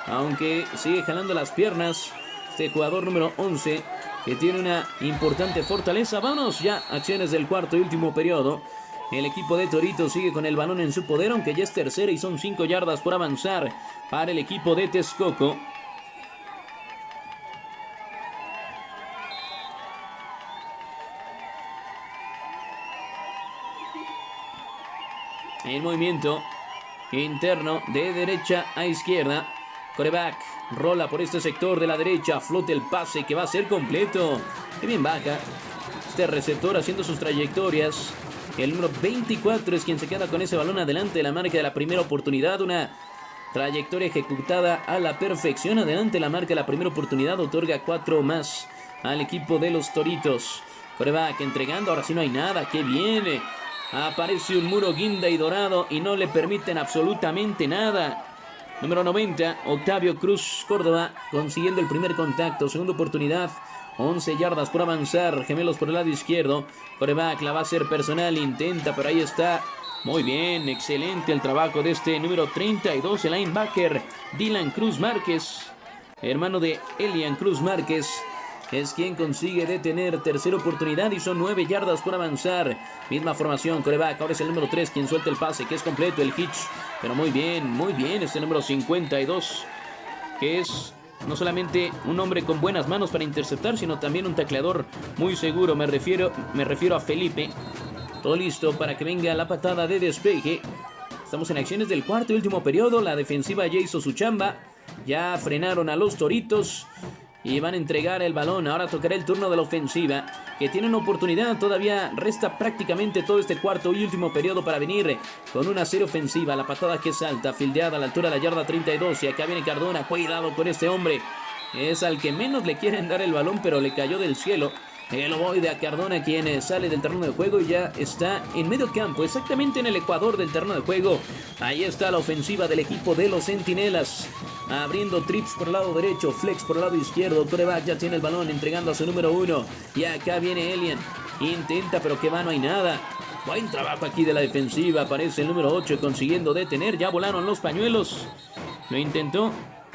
Aunque sigue jalando las piernas. Este jugador número 11 que tiene una importante fortaleza. Vamos ya, acciones del cuarto y último periodo. El equipo de Toritos sigue con el balón en su poder, aunque ya es tercera y son 5 yardas por avanzar para el equipo de Texcoco. El movimiento interno de derecha a izquierda. Coreback rola por este sector de la derecha. Flote el pase que va a ser completo. Qué bien vaca. Este receptor haciendo sus trayectorias. El número 24 es quien se queda con ese balón adelante de la marca de la primera oportunidad. Una trayectoria ejecutada a la perfección. Adelante la marca de la primera oportunidad. Otorga cuatro más al equipo de los Toritos. Coreback entregando. Ahora sí no hay nada. Qué viene. Aparece un muro guinda y dorado y no le permiten absolutamente nada. Número 90, Octavio Cruz Córdoba consiguiendo el primer contacto. Segunda oportunidad. 11 yardas por avanzar. Gemelos por el lado izquierdo. Coreback la va a hacer personal. Intenta, pero ahí está. Muy bien, excelente el trabajo de este número 32, el linebacker Dylan Cruz Márquez. Hermano de Elian Cruz Márquez es quien consigue detener tercera oportunidad y son 9 yardas por avanzar. Misma formación, coreback, ahora es el número 3 quien suelta el pase, que es completo, el hitch. Pero muy bien, muy bien, este número 52, que es no solamente un hombre con buenas manos para interceptar, sino también un tacleador muy seguro. Me refiero, me refiero a Felipe. Todo listo para que venga la patada de despeje. Estamos en acciones del cuarto y último periodo. La defensiva ya hizo su chamba. Ya frenaron a los toritos y van a entregar el balón. Ahora tocará el turno de la ofensiva, que tiene una oportunidad. Todavía resta prácticamente todo este cuarto y último periodo para venir con una serie ofensiva. La patada que salta, fildeada a la altura de la yarda 32. Y acá viene Cardona. Cuidado con este hombre. Es al que menos le quieren dar el balón, pero le cayó del cielo. El ovoide a Cardona quien eh, sale del terreno de juego y ya está en medio campo, exactamente en el ecuador del terreno de juego. Ahí está la ofensiva del equipo de los Centinelas. Abriendo trips por el lado derecho, flex por el lado izquierdo. Coreback ya tiene el balón entregando a su número uno. Y acá viene Elian. Intenta, pero que va, no hay nada. Buen trabajo aquí de la defensiva. Aparece el número 8 consiguiendo detener. Ya volaron los pañuelos. Lo intentó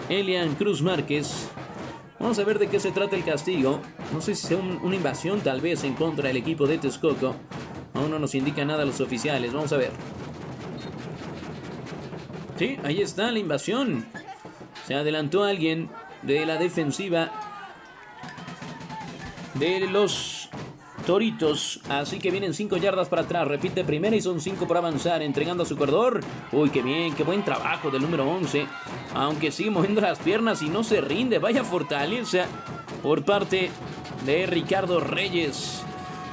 Elian Cruz Márquez. Vamos a ver de qué se trata el castigo. No sé si sea una invasión tal vez en contra del equipo de Texcoco. Aún no nos indica nada los oficiales. Vamos a ver. Sí, ahí está la invasión. Se adelantó alguien de la defensiva de los Toritos. Así que vienen 5 yardas para atrás. Repite primera y son 5 para avanzar. Entregando a su corredor. Uy, qué bien, qué buen trabajo del número 11. Aunque sigue moviendo las piernas y no se rinde. Vaya fortaleza por parte de Ricardo Reyes.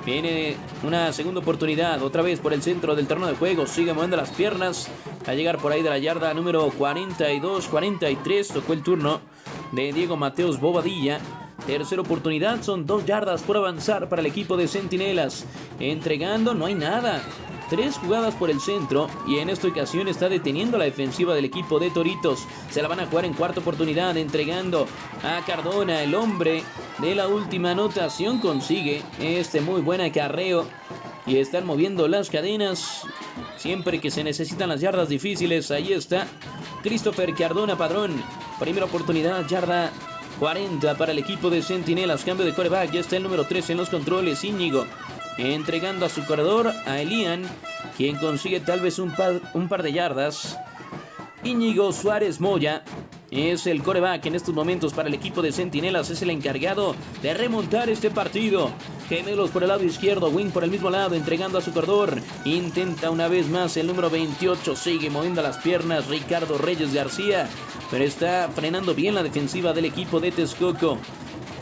Viene una segunda oportunidad, otra vez por el centro del terreno de juego. Sigue moviendo las piernas. A llegar por ahí de la yarda número 42-43. Tocó el turno de Diego Mateos Bobadilla. Tercera oportunidad, son dos yardas por avanzar para el equipo de Centinelas. Entregando, no hay nada. Tres jugadas por el centro y en esta ocasión está deteniendo la defensiva del equipo de Toritos. Se la van a jugar en cuarta oportunidad, entregando a Cardona, el hombre de la última anotación. Consigue este muy buen acarreo y están moviendo las cadenas. Siempre que se necesitan las yardas difíciles, ahí está Christopher Cardona Padrón. Primera oportunidad, yarda 40 para el equipo de Centinelas. Cambio de coreback. Ya está el número 3 en los controles. Íñigo entregando a su corredor a Elian, quien consigue tal vez un par, un par de yardas. Íñigo Suárez Moya es el coreback en estos momentos para el equipo de Centinelas. Es el encargado de remontar este partido. Gemelos por el lado izquierdo, Wing por el mismo lado, entregando a su corredor. Intenta una vez más el número 28, sigue moviendo las piernas Ricardo Reyes García, pero está frenando bien la defensiva del equipo de Texcoco.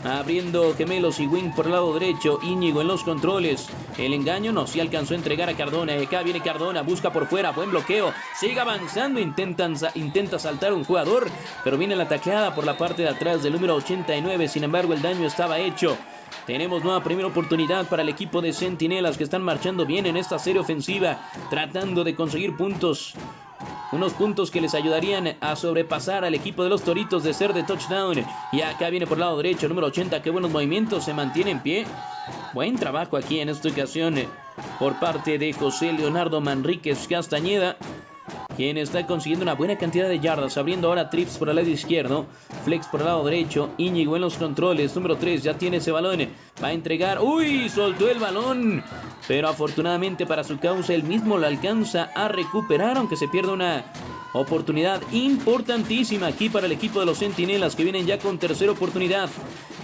Abriendo gemelos y wing por el lado derecho. Íñigo en los controles. El engaño no se alcanzó a entregar a Cardona. Acá viene Cardona, busca por fuera. Buen bloqueo. Sigue avanzando. Intentan, intenta saltar un jugador. Pero viene la tacleada por la parte de atrás del número 89. Sin embargo, el daño estaba hecho. Tenemos nueva primera oportunidad para el equipo de Centinelas que están marchando bien en esta serie ofensiva, tratando de conseguir puntos unos puntos que les ayudarían a sobrepasar al equipo de los Toritos de ser de touchdown. Y acá viene por el lado derecho, número 80. Qué buenos movimientos, se mantiene en pie. Buen trabajo aquí en esta ocasión por parte de José Leonardo Manríquez Castañeda quien está consiguiendo una buena cantidad de yardas, abriendo ahora trips por el lado izquierdo, flex por el lado derecho, Íñigo en los controles, número 3, ya tiene ese balón, va a entregar, uy, soltó el balón, pero afortunadamente para su causa él mismo lo alcanza a recuperar, aunque se pierda una oportunidad importantísima aquí para el equipo de los Centinelas que vienen ya con tercera oportunidad.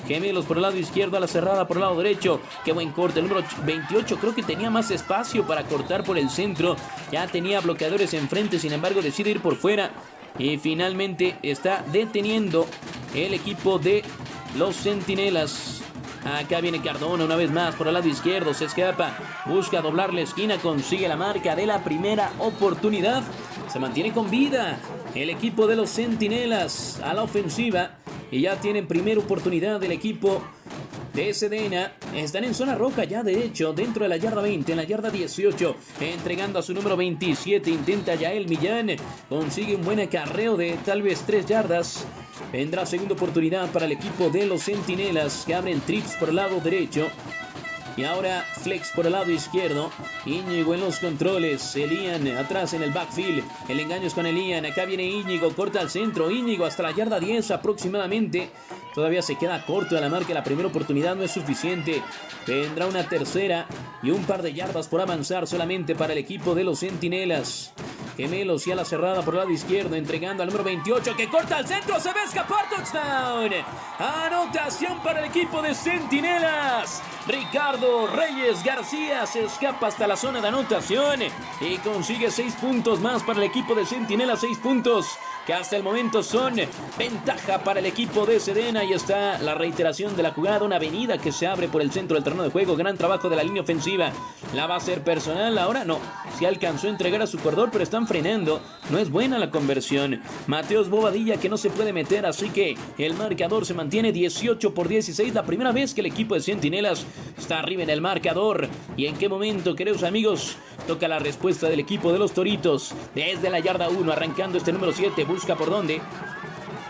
Gemelos por el lado izquierdo a la cerrada por el lado derecho. Qué buen corte. El número 28 creo que tenía más espacio para cortar por el centro. Ya tenía bloqueadores enfrente, sin embargo decide ir por fuera. Y finalmente está deteniendo el equipo de los Centinelas. Acá viene Cardona una vez más por el lado izquierdo. Se escapa. Busca doblar la esquina. Consigue la marca de la primera oportunidad. Se mantiene con vida. El equipo de los Centinelas a la ofensiva. Y ya tienen primera oportunidad del equipo de Sedena. Están en zona roja ya, de hecho, dentro de la yarda 20, en la yarda 18. Entregando a su número 27. Intenta ya el Millán. Consigue un buen acarreo de tal vez 3 yardas. Vendrá segunda oportunidad para el equipo de los Centinelas que abren trips por el lado derecho. Y ahora Flex por el lado izquierdo. Íñigo en los controles. Elian atrás en el backfield. El engaño es con Elian. Acá viene Íñigo. Corta al centro. Íñigo hasta la yarda 10 aproximadamente. Todavía se queda corto de la marca. La primera oportunidad no es suficiente. Vendrá una tercera y un par de yardas por avanzar solamente para el equipo de los Centinelas. Gemelos y a la cerrada por el lado izquierdo, entregando al número 28 que corta al centro, se a escapar, touchdown. Anotación para el equipo de Centinelas. Ricardo Reyes García se escapa hasta la zona de anotación y consigue 6 puntos más para el equipo de Centinelas, 6 puntos que hasta el momento son ventaja para el equipo de Sedena. Y está la reiteración de la jugada, una avenida que se abre por el centro del terreno de juego. Gran trabajo de la línea ofensiva. La va a ser personal, ahora no. Se alcanzó a entregar a su corredor, pero están frenando. No es buena la conversión. Mateos Bobadilla que no se puede meter, así que el marcador se mantiene 18 por 16. La primera vez que el equipo de Centinelas está arriba en el marcador. ¿Y en qué momento, queridos amigos? Toca la respuesta del equipo de los Toritos. Desde la yarda 1, arrancando este número 7 busca por dónde.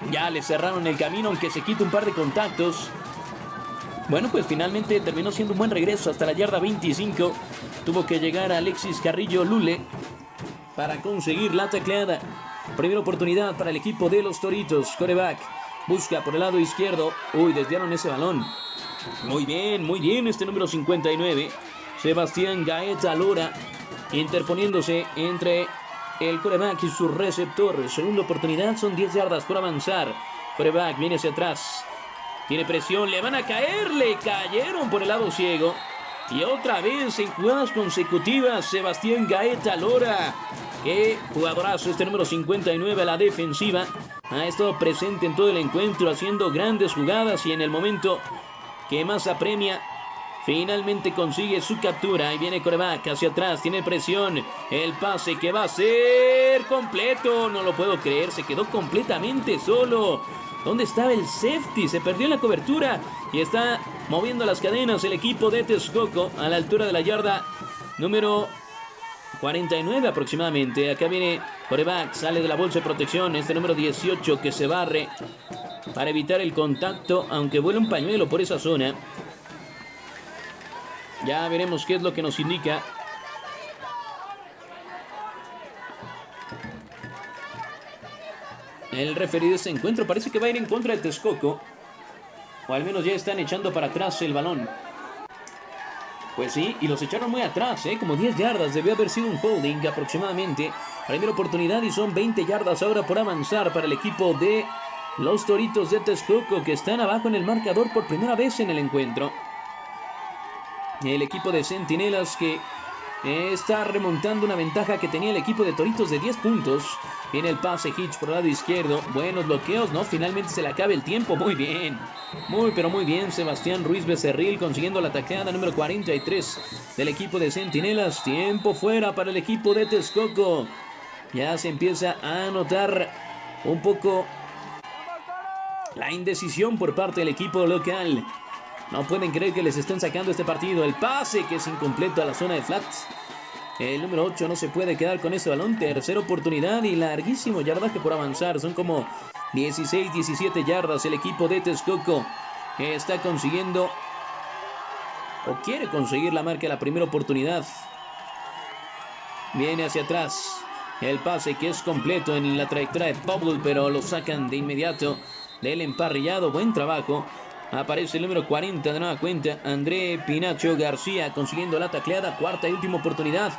Ya le cerraron el camino, aunque se quita un par de contactos. Bueno, pues finalmente terminó siendo un buen regreso hasta la yarda 25. Tuvo que llegar Alexis Carrillo Lule para conseguir la tacleada. Primera oportunidad para el equipo de los Toritos. Coreback busca por el lado izquierdo. Uy, desviaron ese balón. Muy bien, muy bien este número 59. Sebastián Gaeta Lora interponiéndose entre el coreback y su receptor. Segunda oportunidad, son 10 yardas por avanzar. Coreback viene hacia atrás. Tiene presión, le van a caer, le cayeron por el lado ciego. Y otra vez en jugadas consecutivas, Sebastián Gaeta Lora. Qué jugadorazo este número 59 a la defensiva. Ha estado presente en todo el encuentro haciendo grandes jugadas y en el momento que más apremia Finalmente consigue su captura. Y viene coreback hacia atrás. Tiene presión. El pase que va a ser completo. No lo puedo creer. Se quedó completamente solo. ¿Dónde estaba el safety? Se perdió en la cobertura. Y está moviendo las cadenas el equipo de Texcoco a la altura de la yarda número 49 aproximadamente. Acá viene coreback. Sale de la bolsa de protección. Este número 18 que se barre para evitar el contacto. Aunque vuela un pañuelo por esa zona. Ya veremos qué es lo que nos indica. El referido de ese encuentro parece que va a ir en contra de Texcoco. O al menos ya están echando para atrás el balón. Pues sí, y los echaron muy atrás, ¿eh? como 10 yardas. Debió haber sido un holding aproximadamente. Primera oportunidad y son 20 yardas ahora por avanzar para el equipo de los Toritos de Texcoco que están abajo en el marcador por primera vez en el encuentro. El equipo de Centinelas que está remontando una ventaja que tenía el equipo de Toritos de 10 puntos. Viene el pase Hitch por el lado izquierdo. Buenos bloqueos, ¿no? Finalmente se le acaba el tiempo. Muy bien. Muy, pero muy bien. Sebastián Ruiz Becerril consiguiendo la tacleada número 43 del equipo de Centinelas. Tiempo fuera para el equipo de Texcoco. Ya se empieza a notar un poco la indecisión por parte del equipo local. No pueden creer que les estén sacando este partido. El pase que es incompleto a la zona de flats. El número 8 no se puede quedar con ese balón. Tercera oportunidad y larguísimo yardaje por avanzar. Son como 16, 17 yardas. El equipo de Texcoco está consiguiendo o quiere conseguir la marca de la primera oportunidad. Viene hacia atrás. El pase que es completo en la trayectoria de Pablo, pero lo sacan de inmediato del emparrillado. Buen trabajo. Aparece el número 40 de nueva cuenta. André Pinacho García consiguiendo la tacleada. Cuarta y última oportunidad.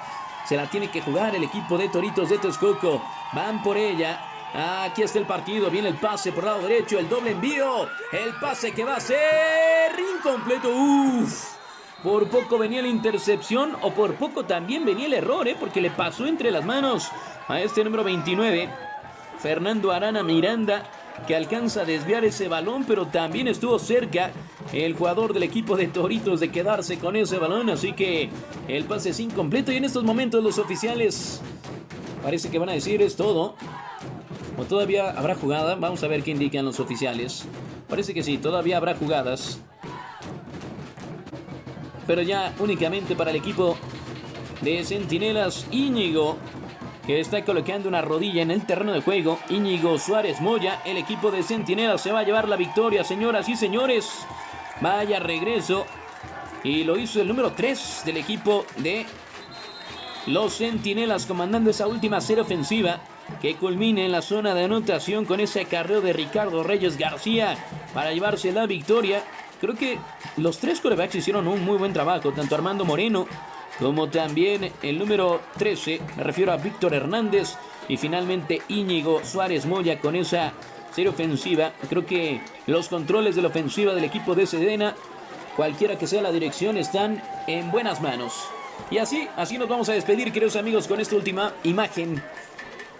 Se la tiene que jugar el equipo de Toritos de Texcoco. Van por ella. Aquí está el partido. Viene el pase por lado derecho. El doble envío. El pase que va a ser incompleto. Uf. Por poco venía la intercepción o por poco también venía el error, ¿eh? porque le pasó entre las manos a este número 29, Fernando Arana Miranda, que alcanza a desviar ese balón, pero también estuvo cerca el jugador del equipo de Toritos de quedarse con ese balón, así que el pase es incompleto y en estos momentos los oficiales parece que van a decir es todo. O todavía habrá jugada, vamos a ver qué indican los oficiales. Parece que sí, todavía habrá jugadas pero ya únicamente para el equipo de Centinelas Íñigo, que está colocando una rodilla en el terreno de juego. Íñigo Suárez Moya, el equipo de Centinelas se va a llevar la victoria, señoras y señores. Vaya regreso. Y lo hizo el número 3 del equipo de los Centinelas, comandando esa última serie ofensiva que culmine en la zona de anotación con ese carreo de Ricardo Reyes García para llevarse la victoria. Creo que los tres corebacks hicieron un muy buen trabajo, tanto Armando Moreno como también el número 13, me refiero a Víctor Hernández, y finalmente Íñigo Suárez Moya con esa serie ofensiva. Creo que los controles de la ofensiva del equipo de Sedena, cualquiera que sea la dirección, están en buenas manos. Y así, así nos vamos a despedir, queridos amigos, con esta última imagen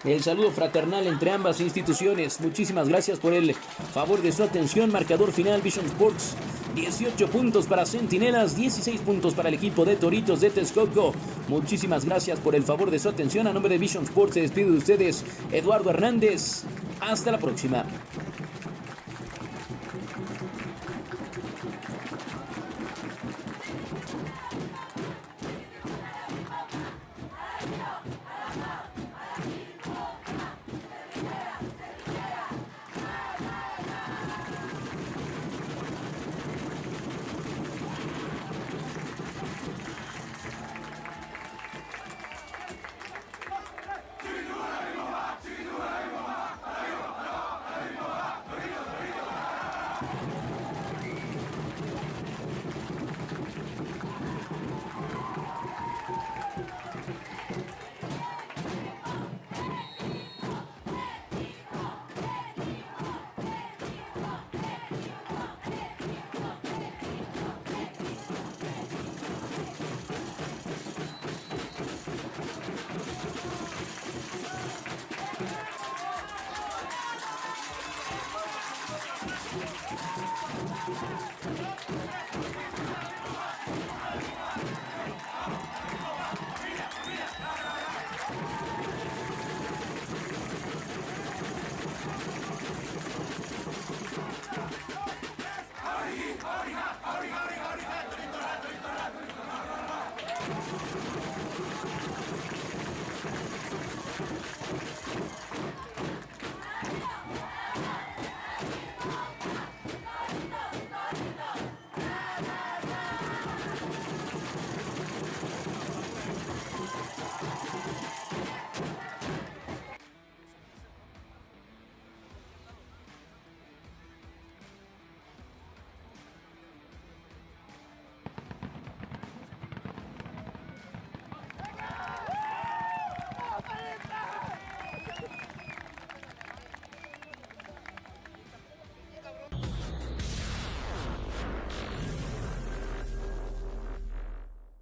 el saludo fraternal entre ambas instituciones. Muchísimas gracias por el favor de su atención. Marcador final Vision Sports. 18 puntos para Centinelas, 16 puntos para el equipo de Toritos de Texcoco. Muchísimas gracias por el favor de su atención. A nombre de Vision Sports se despide de ustedes Eduardo Hernández. Hasta la próxima.